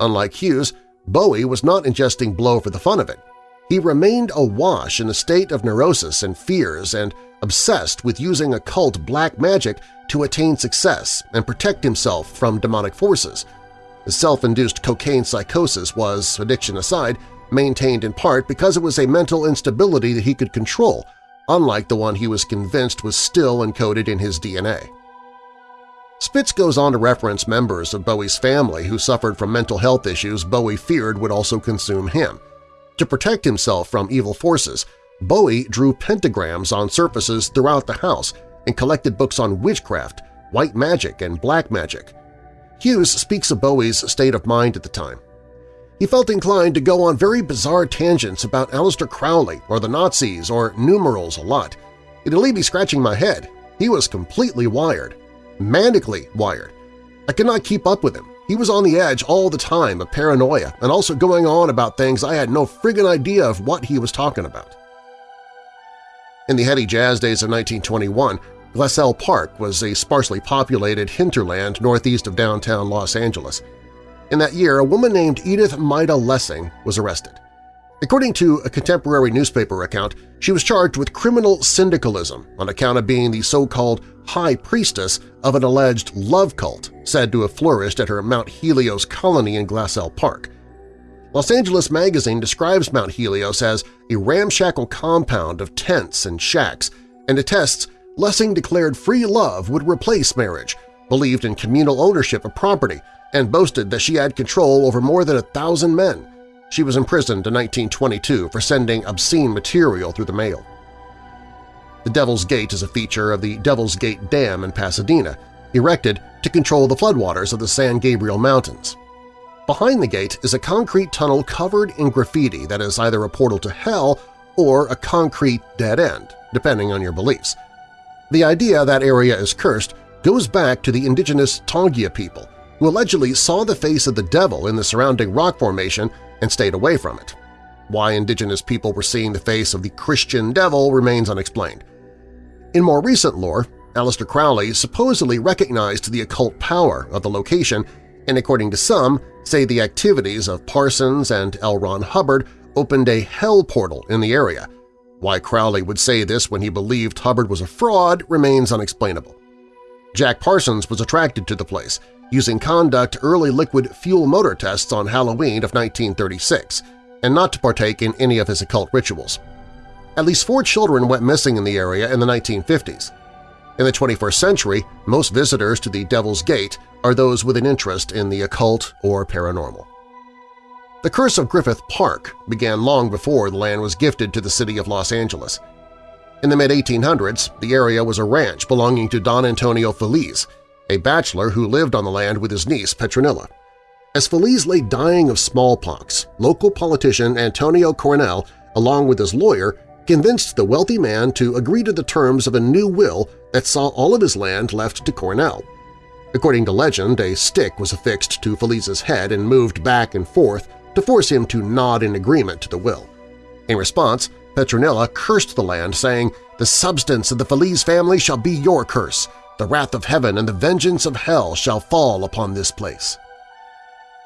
Speaker 2: Unlike Hughes, Bowie was not ingesting blow for the fun of it. He remained awash in a state of neurosis and fears and obsessed with using occult black magic to attain success and protect himself from demonic forces. The self-induced cocaine psychosis was, addiction aside, maintained in part because it was a mental instability that he could control, unlike the one he was convinced was still encoded in his DNA. Spitz goes on to reference members of Bowie's family who suffered from mental health issues Bowie feared would also consume him. To protect himself from evil forces, Bowie drew pentagrams on surfaces throughout the house and collected books on witchcraft, white magic, and black magic. Hughes speaks of Bowie's state of mind at the time. He felt inclined to go on very bizarre tangents about Aleister Crowley or the Nazis or numerals a lot. It'd leave me scratching my head. He was completely wired. Manically wired. I could not keep up with him. He was on the edge all the time of paranoia and also going on about things I had no friggin' idea of what he was talking about. In the heady jazz days of 1921, Glassell Park was a sparsely populated hinterland northeast of downtown Los Angeles. In that year, a woman named Edith Maida Lessing was arrested. According to a contemporary newspaper account, she was charged with criminal syndicalism on account of being the so-called high priestess of an alleged love cult said to have flourished at her Mount Helios colony in Glassell Park. Los Angeles Magazine describes Mount Helios as a ramshackle compound of tents and shacks and attests Lessing declared free love would replace marriage, believed in communal ownership of property, and boasted that she had control over more than a thousand men. She was imprisoned in 1922 for sending obscene material through the mail. The Devil's Gate is a feature of the Devil's Gate Dam in Pasadena, erected to control the floodwaters of the San Gabriel Mountains. Behind the gate is a concrete tunnel covered in graffiti that is either a portal to hell or a concrete dead end, depending on your beliefs. The idea that area is cursed goes back to the indigenous Tongva people, who allegedly saw the face of the devil in the surrounding rock formation and stayed away from it. Why indigenous people were seeing the face of the Christian devil remains unexplained. In more recent lore, Aleister Crowley supposedly recognized the occult power of the location and, according to some, say the activities of Parsons and L. Ron Hubbard opened a hell portal in the area, why Crowley would say this when he believed Hubbard was a fraud remains unexplainable. Jack Parsons was attracted to the place, using conduct early liquid fuel motor tests on Halloween of 1936, and not to partake in any of his occult rituals. At least four children went missing in the area in the 1950s. In the 21st century, most visitors to the Devil's Gate are those with an interest in the occult or paranormal. The curse of Griffith Park began long before the land was gifted to the city of Los Angeles. In the mid-1800s, the area was a ranch belonging to Don Antonio Feliz, a bachelor who lived on the land with his niece Petronilla. As Feliz lay dying of smallpox, local politician Antonio Coronel, along with his lawyer, convinced the wealthy man to agree to the terms of a new will that saw all of his land left to Coronel. According to legend, a stick was affixed to Feliz's head and moved back and forth to force him to nod in agreement to the will. In response, Petronilla cursed the land, saying, The substance of the Feliz family shall be your curse. The wrath of heaven and the vengeance of hell shall fall upon this place.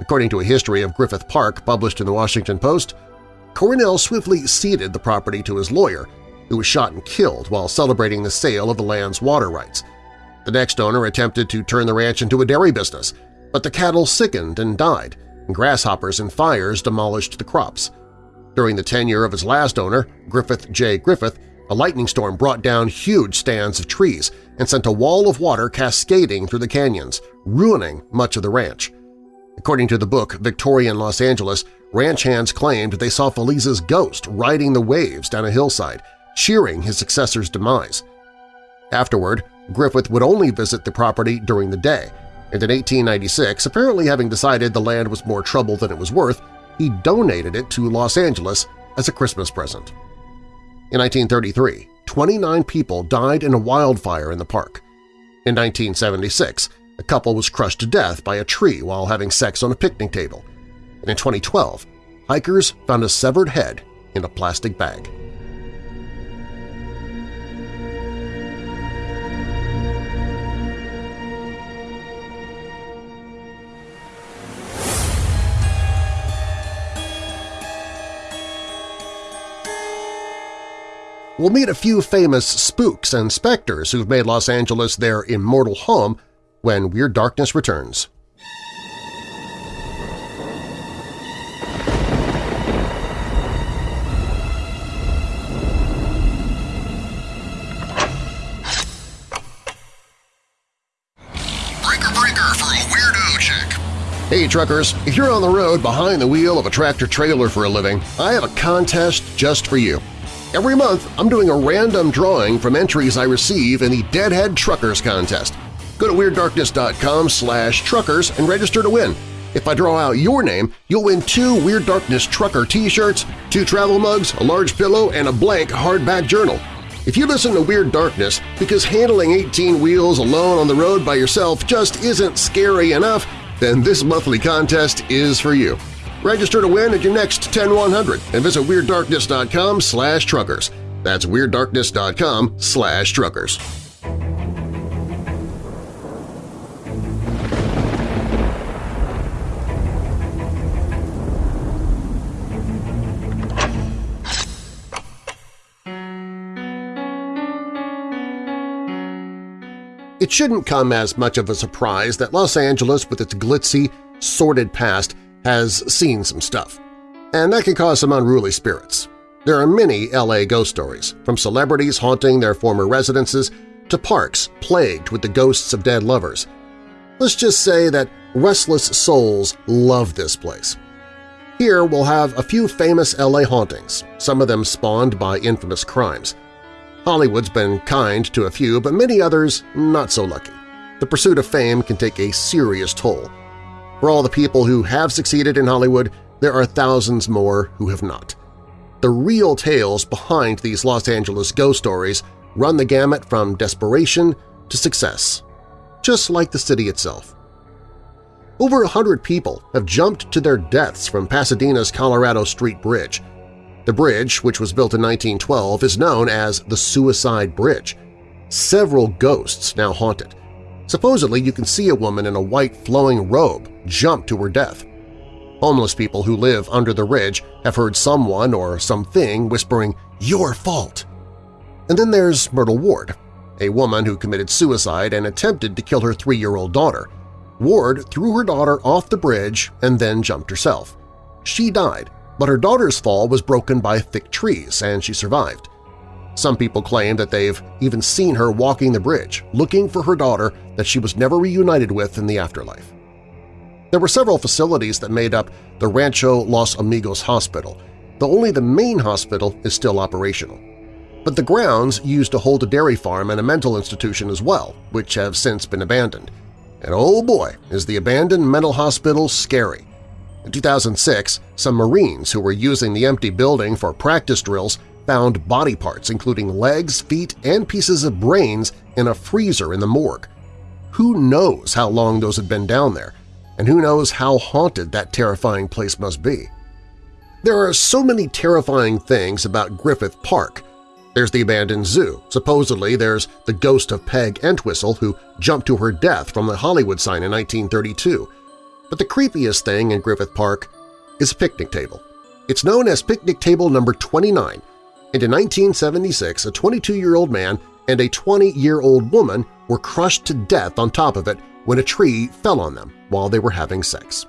Speaker 2: According to a history of Griffith Park published in the Washington Post, Coronel swiftly ceded the property to his lawyer, who was shot and killed while celebrating the sale of the land's water rights. The next owner attempted to turn the ranch into a dairy business, but the cattle sickened and died, and Grasshoppers and fires demolished the crops. During the tenure of his last owner, Griffith J. Griffith, a lightning storm brought down huge stands of trees and sent a wall of water cascading through the canyons, ruining much of the ranch. According to the book Victorian Los Angeles, ranch hands claimed they saw Feliz's ghost riding the waves down a hillside, cheering his successor's demise. Afterward, Griffith would only visit the property during the day, and in 1896, apparently having decided the land was more trouble than it was worth, he donated it to Los Angeles as a Christmas present. In 1933, 29 people died in a wildfire in the park. In 1976, a couple was crushed to death by a tree while having sex on a picnic table. And in 2012, hikers found a severed head in a plastic bag. We'll meet a few famous spooks and specters who've made Los Angeles their immortal home when Weird Darkness returns.
Speaker 3: Breaker breaker for a weirdo chick.
Speaker 2: Hey truckers, if you're on the road behind the wheel of a tractor-trailer for a living, I have a contest just for you. Every month, I'm doing a random drawing from entries I receive in the Deadhead Truckers Contest. Go to WeirdDarkness.com slash truckers and register to win. If I draw out your name, you'll win two Weird Darkness Trucker t-shirts, two travel mugs, a large pillow, and a blank hardback journal. If you listen to Weird Darkness because handling 18 wheels alone on the road by yourself just isn't scary enough, then this monthly contest is for you. Register to win at your next 10100 and visit WeirdDarkness.com slash truckers. That's WeirdDarkness.com slash truckers. It shouldn't come as much of a surprise that Los Angeles, with its glitzy, sordid past, has seen some stuff. And that can cause some unruly spirits. There are many LA ghost stories, from celebrities haunting their former residences to parks plagued with the ghosts of dead lovers. Let's just say that restless souls love this place. Here we'll have a few famous LA hauntings, some of them spawned by infamous crimes. Hollywood's been kind to a few, but many others not so lucky. The pursuit of fame can take a serious toll. For all the people who have succeeded in Hollywood, there are thousands more who have not. The real tales behind these Los Angeles ghost stories run the gamut from desperation to success, just like the city itself. Over a hundred people have jumped to their deaths from Pasadena's Colorado Street Bridge – the bridge, which was built in 1912, is known as the Suicide Bridge. Several ghosts now haunt it. Supposedly, you can see a woman in a white flowing robe jump to her death. Homeless people who live under the ridge have heard someone or something whispering, your fault. And then there's Myrtle Ward, a woman who committed suicide and attempted to kill her three-year-old daughter. Ward threw her daughter off the bridge and then jumped herself. She died, but her daughter's fall was broken by thick trees and she survived. Some people claim that they've even seen her walking the bridge, looking for her daughter that she was never reunited with in the afterlife. There were several facilities that made up the Rancho Los Amigos Hospital, though only the main hospital is still operational. But the grounds used to hold a dairy farm and a mental institution as well, which have since been abandoned. And oh boy, is the abandoned mental hospital scary. In 2006, some Marines who were using the empty building for practice drills found body parts including legs, feet, and pieces of brains in a freezer in the morgue. Who knows how long those had been down there, and who knows how haunted that terrifying place must be. There are so many terrifying things about Griffith Park. There's the abandoned zoo. Supposedly there's the ghost of Peg Entwistle who jumped to her death from the Hollywood sign in 1932. But the creepiest thing in Griffith Park is a picnic table. It's known as picnic table number 29, and in 1976 a 22-year-old man and a 20-year-old woman were crushed to death on top of it when a tree fell on them while they were having sex.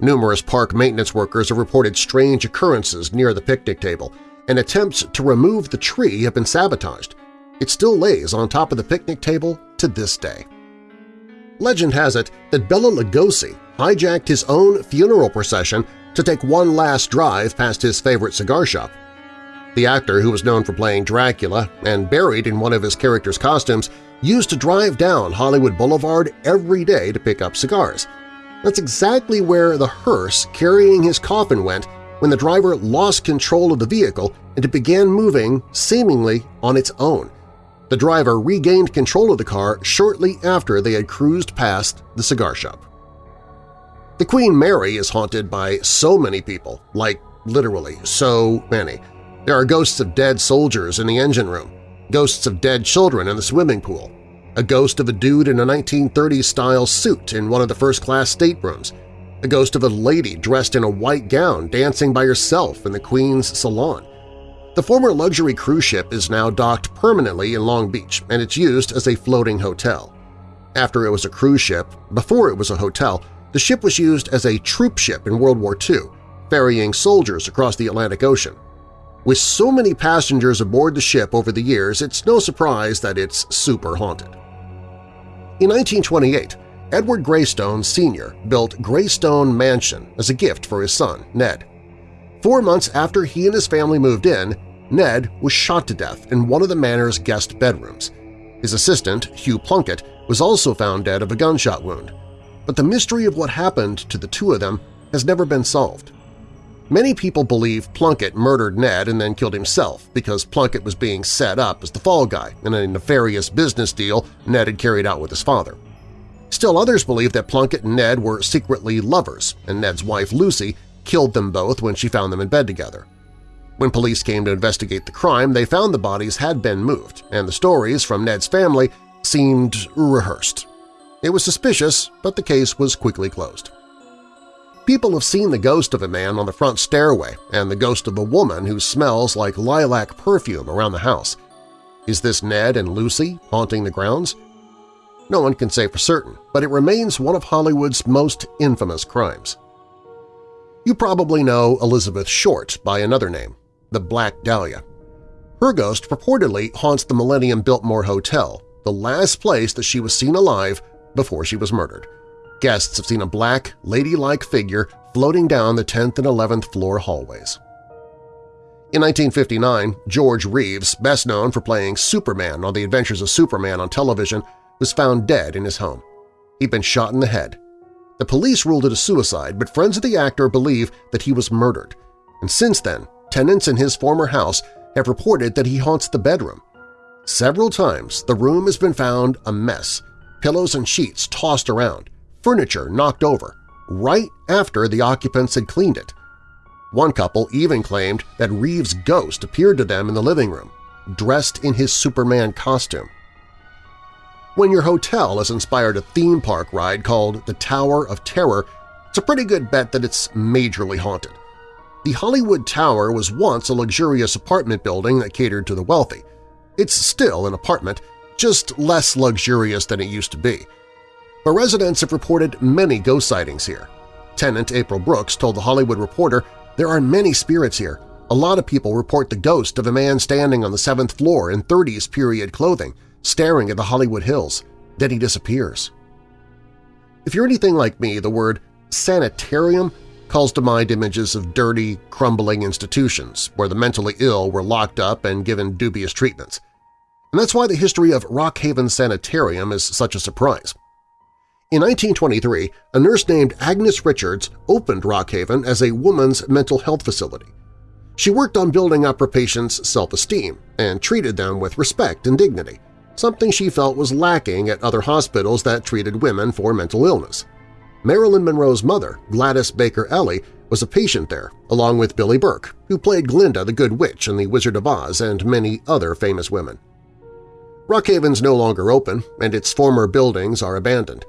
Speaker 2: Numerous park maintenance workers have reported strange occurrences near the picnic table, and attempts to remove the tree have been sabotaged. It still lays on top of the picnic table to this day. Legend has it that Bela Lugosi hijacked his own funeral procession to take one last drive past his favorite cigar shop. The actor, who was known for playing Dracula and buried in one of his character's costumes, used to drive down Hollywood Boulevard every day to pick up cigars. That's exactly where the hearse carrying his coffin went when the driver lost control of the vehicle and it began moving seemingly on its own. The driver regained control of the car shortly after they had cruised past the cigar shop. The Queen Mary is haunted by so many people, like literally so many. There are ghosts of dead soldiers in the engine room, ghosts of dead children in the swimming pool, a ghost of a dude in a 1930s-style suit in one of the first-class staterooms, a ghost of a lady dressed in a white gown dancing by herself in the Queen's salon, the former luxury cruise ship is now docked permanently in Long Beach and it's used as a floating hotel. After it was a cruise ship, before it was a hotel, the ship was used as a troop ship in World War II, ferrying soldiers across the Atlantic Ocean. With so many passengers aboard the ship over the years, it's no surprise that it's super haunted. In 1928, Edward Greystone Sr. built Greystone Mansion as a gift for his son, Ned. Four months after he and his family moved in, Ned was shot to death in one of the manor's guest bedrooms. His assistant, Hugh Plunkett, was also found dead of a gunshot wound, but the mystery of what happened to the two of them has never been solved. Many people believe Plunkett murdered Ned and then killed himself because Plunkett was being set up as the fall guy in a nefarious business deal Ned had carried out with his father. Still others believe that Plunkett and Ned were secretly lovers, and Ned's wife Lucy killed them both when she found them in bed together. When police came to investigate the crime, they found the bodies had been moved, and the stories from Ned's family seemed rehearsed. It was suspicious, but the case was quickly closed. People have seen the ghost of a man on the front stairway and the ghost of a woman who smells like lilac perfume around the house. Is this Ned and Lucy haunting the grounds? No one can say for certain, but it remains one of Hollywood's most infamous crimes. You probably know Elizabeth Short by another name, the Black Dahlia. Her ghost purportedly haunts the Millennium Biltmore Hotel, the last place that she was seen alive before she was murdered. Guests have seen a black, ladylike figure floating down the 10th and 11th floor hallways. In 1959, George Reeves, best known for playing Superman on The Adventures of Superman on television, was found dead in his home. He'd been shot in the head. The police ruled it a suicide, but friends of the actor believe that he was murdered. And since then, tenants in his former house have reported that he haunts the bedroom. Several times the room has been found a mess, pillows and sheets tossed around, furniture knocked over, right after the occupants had cleaned it. One couple even claimed that Reeves' ghost appeared to them in the living room, dressed in his Superman costume. When your hotel has inspired a theme park ride called the Tower of Terror, it's a pretty good bet that it's majorly haunted. The Hollywood Tower was once a luxurious apartment building that catered to the wealthy. It's still an apartment, just less luxurious than it used to be but residents have reported many ghost sightings here. Tenant April Brooks told The Hollywood Reporter, there are many spirits here. A lot of people report the ghost of a man standing on the seventh floor in 30s period clothing, staring at the Hollywood Hills. Then he disappears. If you're anything like me, the word sanitarium calls to mind images of dirty, crumbling institutions where the mentally ill were locked up and given dubious treatments. And that's why the history of Rockhaven Sanitarium is such a surprise. In 1923, a nurse named Agnes Richards opened Rockhaven as a woman's mental health facility. She worked on building up her patients' self-esteem and treated them with respect and dignity, something she felt was lacking at other hospitals that treated women for mental illness. Marilyn Monroe's mother, Gladys Baker Eley, was a patient there, along with Billie Burke, who played Glinda the Good Witch in The Wizard of Oz and many other famous women. Rockhaven's no longer open, and its former buildings are abandoned,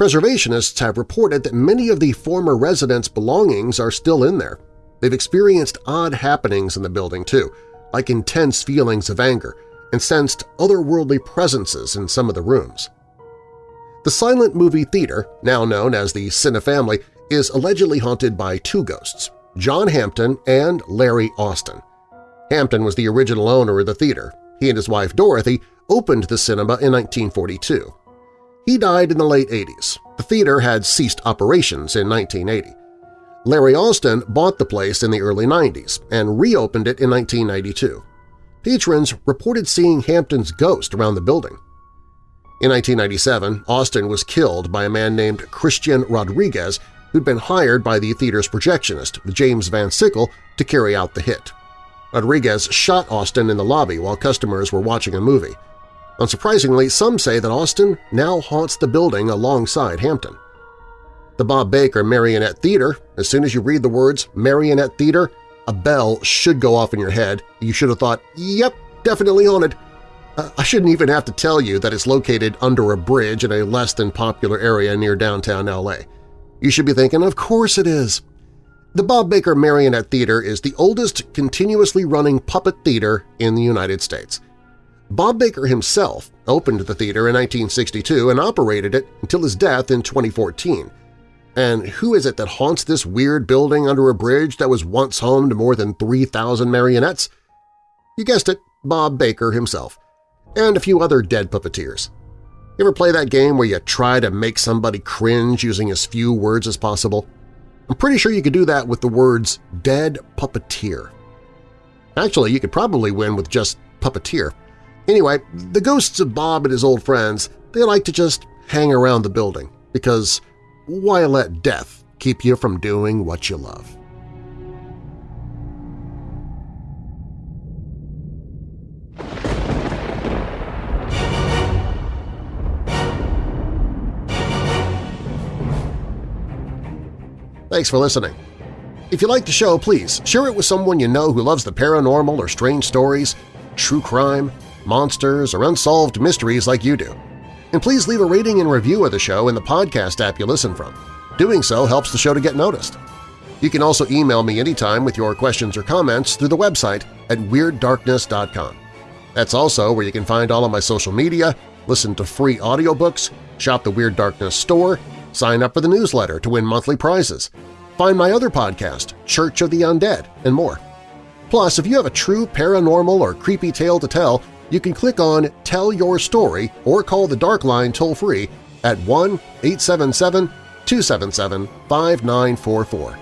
Speaker 2: Preservationists have reported that many of the former residents' belongings are still in there. They've experienced odd happenings in the building, too, like intense feelings of anger, and sensed otherworldly presences in some of the rooms. The Silent Movie Theater, now known as the Cinefamily, is allegedly haunted by two ghosts, John Hampton and Larry Austin. Hampton was the original owner of the theater. He and his wife Dorothy opened the cinema in 1942. He died in the late 80s. The theater had ceased operations in 1980. Larry Austin bought the place in the early 90s and reopened it in 1992. Patrons reported seeing Hampton's ghost around the building. In 1997, Austin was killed by a man named Christian Rodriguez who'd been hired by the theater's projectionist, James Van Sickle, to carry out the hit. Rodriguez shot Austin in the lobby while customers were watching a movie. Unsurprisingly, some say that Austin now haunts the building alongside Hampton. The Bob Baker Marionette Theater, as soon as you read the words Marionette Theater, a bell should go off in your head. You should have thought, yep, definitely haunted. Uh, I shouldn't even have to tell you that it's located under a bridge in a less than popular area near downtown LA. You should be thinking, of course it is. The Bob Baker Marionette Theater is the oldest continuously running puppet theater in the United States. Bob Baker himself opened the theater in 1962 and operated it until his death in 2014. And who is it that haunts this weird building under a bridge that was once home to more than 3,000 marionettes? You guessed it, Bob Baker himself, and a few other dead puppeteers. You ever play that game where you try to make somebody cringe using as few words as possible? I'm pretty sure you could do that with the words dead puppeteer. Actually, you could probably win with just puppeteer. Anyway, the ghosts of Bob and his old friends they like to just hang around the building because why let death keep you from doing what you love? Thanks for listening. If you like the show, please share it with someone you know who loves the paranormal or strange stories, true crime, monsters, or unsolved mysteries like you do. And please leave a rating and review of the show in the podcast app you listen from. Doing so helps the show to get noticed. You can also email me anytime with your questions or comments through the website at WeirdDarkness.com. That's also where you can find all of my social media, listen to free audiobooks, shop the Weird Darkness store, sign up for the newsletter to win monthly prizes, find my other podcast, Church of the Undead, and more. Plus, if you have a true paranormal or creepy tale to tell, you can click on Tell Your Story or call the Dark Line toll-free at 1-877-277-5944.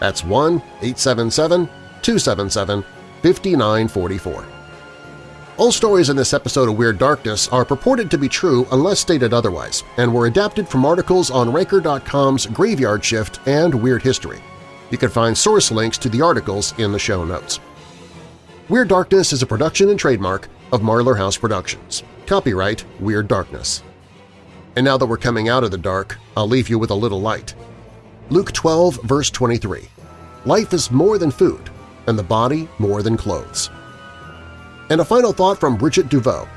Speaker 2: That's 1-877-277-5944. All stories in this episode of Weird Darkness are purported to be true unless stated otherwise and were adapted from articles on Ranker.com's Graveyard Shift and Weird History. You can find source links to the articles in the show notes. Weird Darkness is a production and trademark of Marlar House Productions. Copyright Weird Darkness. And now that we're coming out of the dark, I'll leave you with a little light. Luke 12, verse 23. Life is more than food, and the body more than clothes. And a final thought from Bridgett Devoue.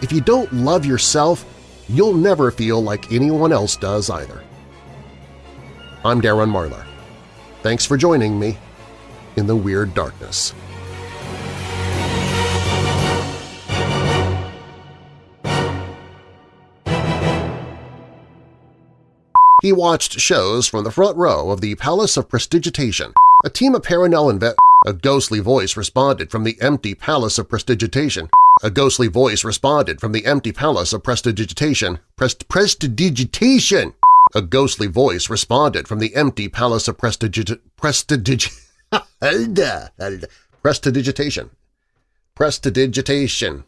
Speaker 2: If you don't love yourself, you'll never feel like anyone else does either. I'm Darren Marlar. Thanks for joining me in the Weird Darkness. He watched shows from the front row of the Palace of Prestigitation. A team of Paranel and A ghostly voice responded from the empty Palace of Prestigitation. A ghostly voice responded from the empty Palace of Prestidigitation. Prest Prestidigitation! A ghostly voice responded from the empty Palace of Prestidig... Prestidig... Prestidigitation. Prestidigitation.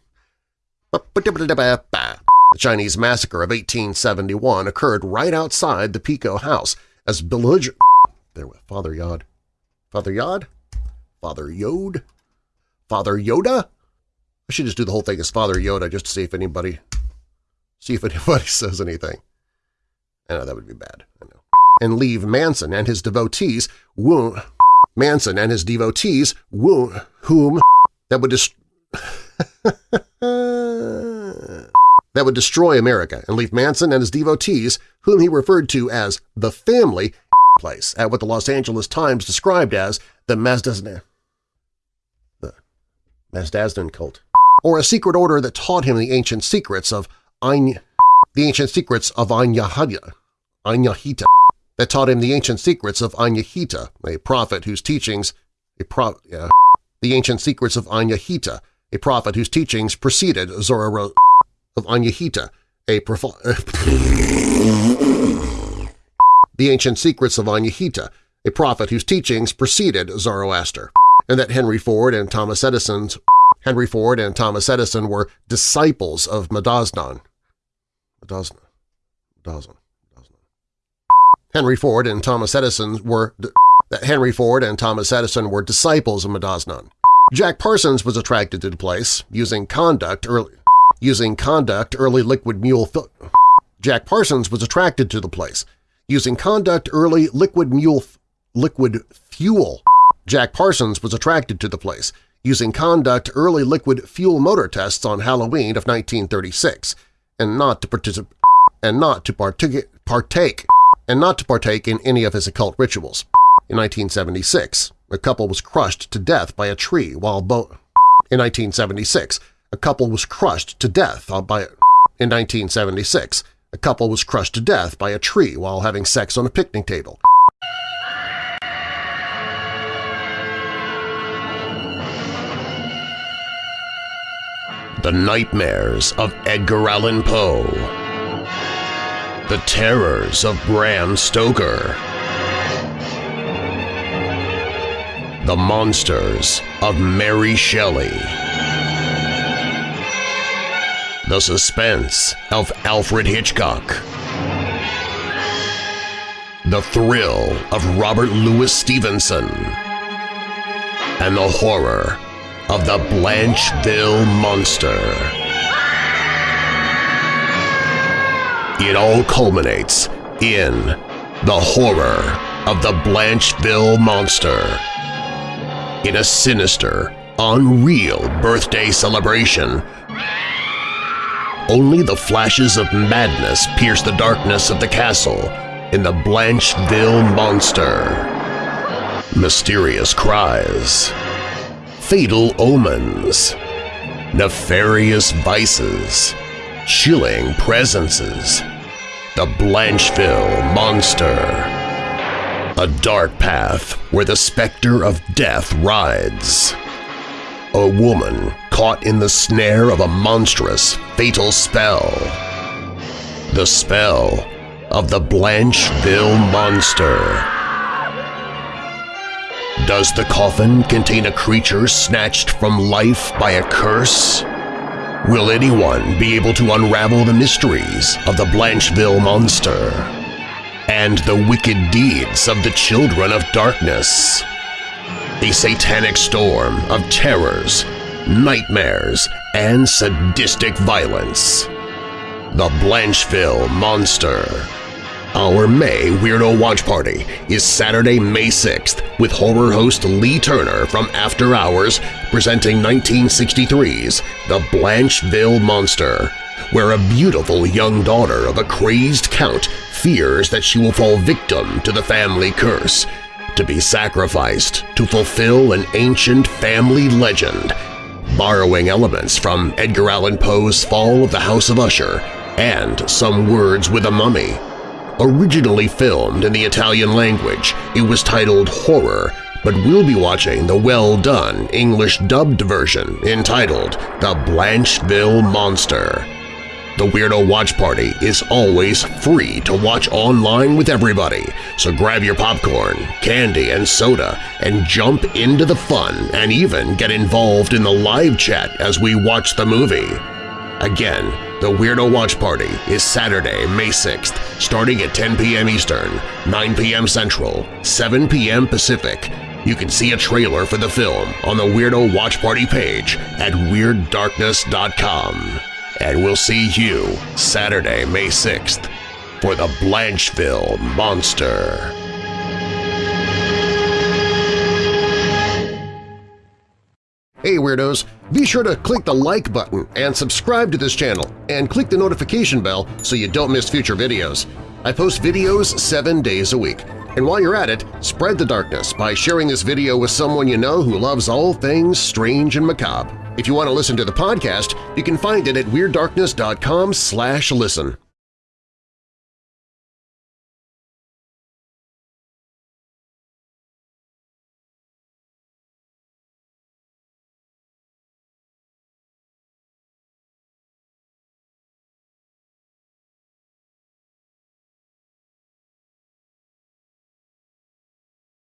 Speaker 2: The Chinese massacre of 1871 occurred right outside the Pico house as belligerent... There with Father Yod. Father Yod? Father Yod? Father Yoda? I should just do the whole thing as Father Yoda just to see if anybody see if anybody says anything. I know that would be bad. I know. And leave Manson and his devotees wound Manson and his devotees wound whom that would just that would destroy America and leave Manson and his devotees, whom he referred to as the family place, at what the Los Angeles Times described as the Mazdazdan, the cult, or a secret order that taught him the ancient secrets of the ancient secrets of Anyahita, Anyahita, that taught him the ancient secrets of Anyahita, a prophet whose teachings, a pro, the ancient secrets of Anyahita, a prophet whose teachings preceded Zoroaster of Anyahita, a the ancient secrets of Anyahita, a prophet whose teachings preceded Zoroaster, and that Henry Ford and Thomas Edison's Henry Ford and Thomas Edison were disciples of Madaznan. Madazna. Madazna. Henry Ford and Thomas Edison were that Henry Ford and Thomas Edison were disciples of Madaznan. Jack Parsons was attracted to the place, using conduct early using conduct early liquid mule Jack Parsons was attracted to the place. Using conduct early liquid mule liquid fuel. Jack Parsons was attracted to the place. Using conduct early liquid fuel motor tests on Halloween of 1936, and not to participate and not to partake, partake and not to partake in any of his occult rituals. In 1976, a couple was crushed to death by a tree while both in 1976, a couple was crushed to death uh, by in 1976. A couple was crushed to death by a tree while having sex on a picnic table. The Nightmares of Edgar Allan Poe The Terrors of Bram Stoker The Monsters of Mary Shelley the suspense of Alfred Hitchcock. The thrill of Robert Louis Stevenson. And the horror of the Blancheville Monster. It all culminates in the horror of the Blancheville Monster. In a sinister, unreal birthday celebration only the flashes of madness pierce the darkness of the castle in the Blancheville Monster. Mysterious cries, fatal omens, nefarious vices, chilling presences, the Blancheville Monster. A dark path where the specter of death rides. A woman caught in the snare of a monstrous, fatal spell. The spell of the Blancheville Monster. Does the coffin contain a creature snatched from life by a curse? Will anyone be able to unravel the mysteries of the Blancheville Monster and the wicked deeds of the Children of Darkness? A satanic storm of terrors nightmares, and sadistic violence. The Blancheville Monster Our May Weirdo Watch Party is Saturday, May 6th with horror host Lee Turner from After Hours presenting 1963's The Blancheville Monster, where a beautiful young daughter of a crazed count fears that she will fall victim to the family curse, to be sacrificed to fulfill an ancient family legend borrowing elements from Edgar Allan Poe's Fall of the House of Usher and Some Words with a Mummy. Originally filmed in the Italian language, it was titled Horror, but we'll be watching the well-done English-dubbed version entitled The Blancheville Monster. The Weirdo Watch Party is always free to watch online with everybody, so grab your popcorn, candy, and soda and jump into the fun and even get involved in the live chat as we watch the movie. Again, the Weirdo Watch Party is Saturday, May 6th, starting at 10 p.m. Eastern, 9 p.m. Central, 7 p.m. Pacific. You can see a trailer for the film on the Weirdo Watch Party page at WeirdDarkness.com and we'll see you Saturday, May 6th for the Blancheville Monster. Hey Weirdos! Be sure to click the like button and subscribe to this channel and click the notification bell so you don't miss future videos. I post videos seven days a week. And while you're at it, spread the darkness by sharing this video with someone you know who loves all things strange and macabre. If you want to listen to the podcast, you can find it at WeirdDarkness.com slash listen.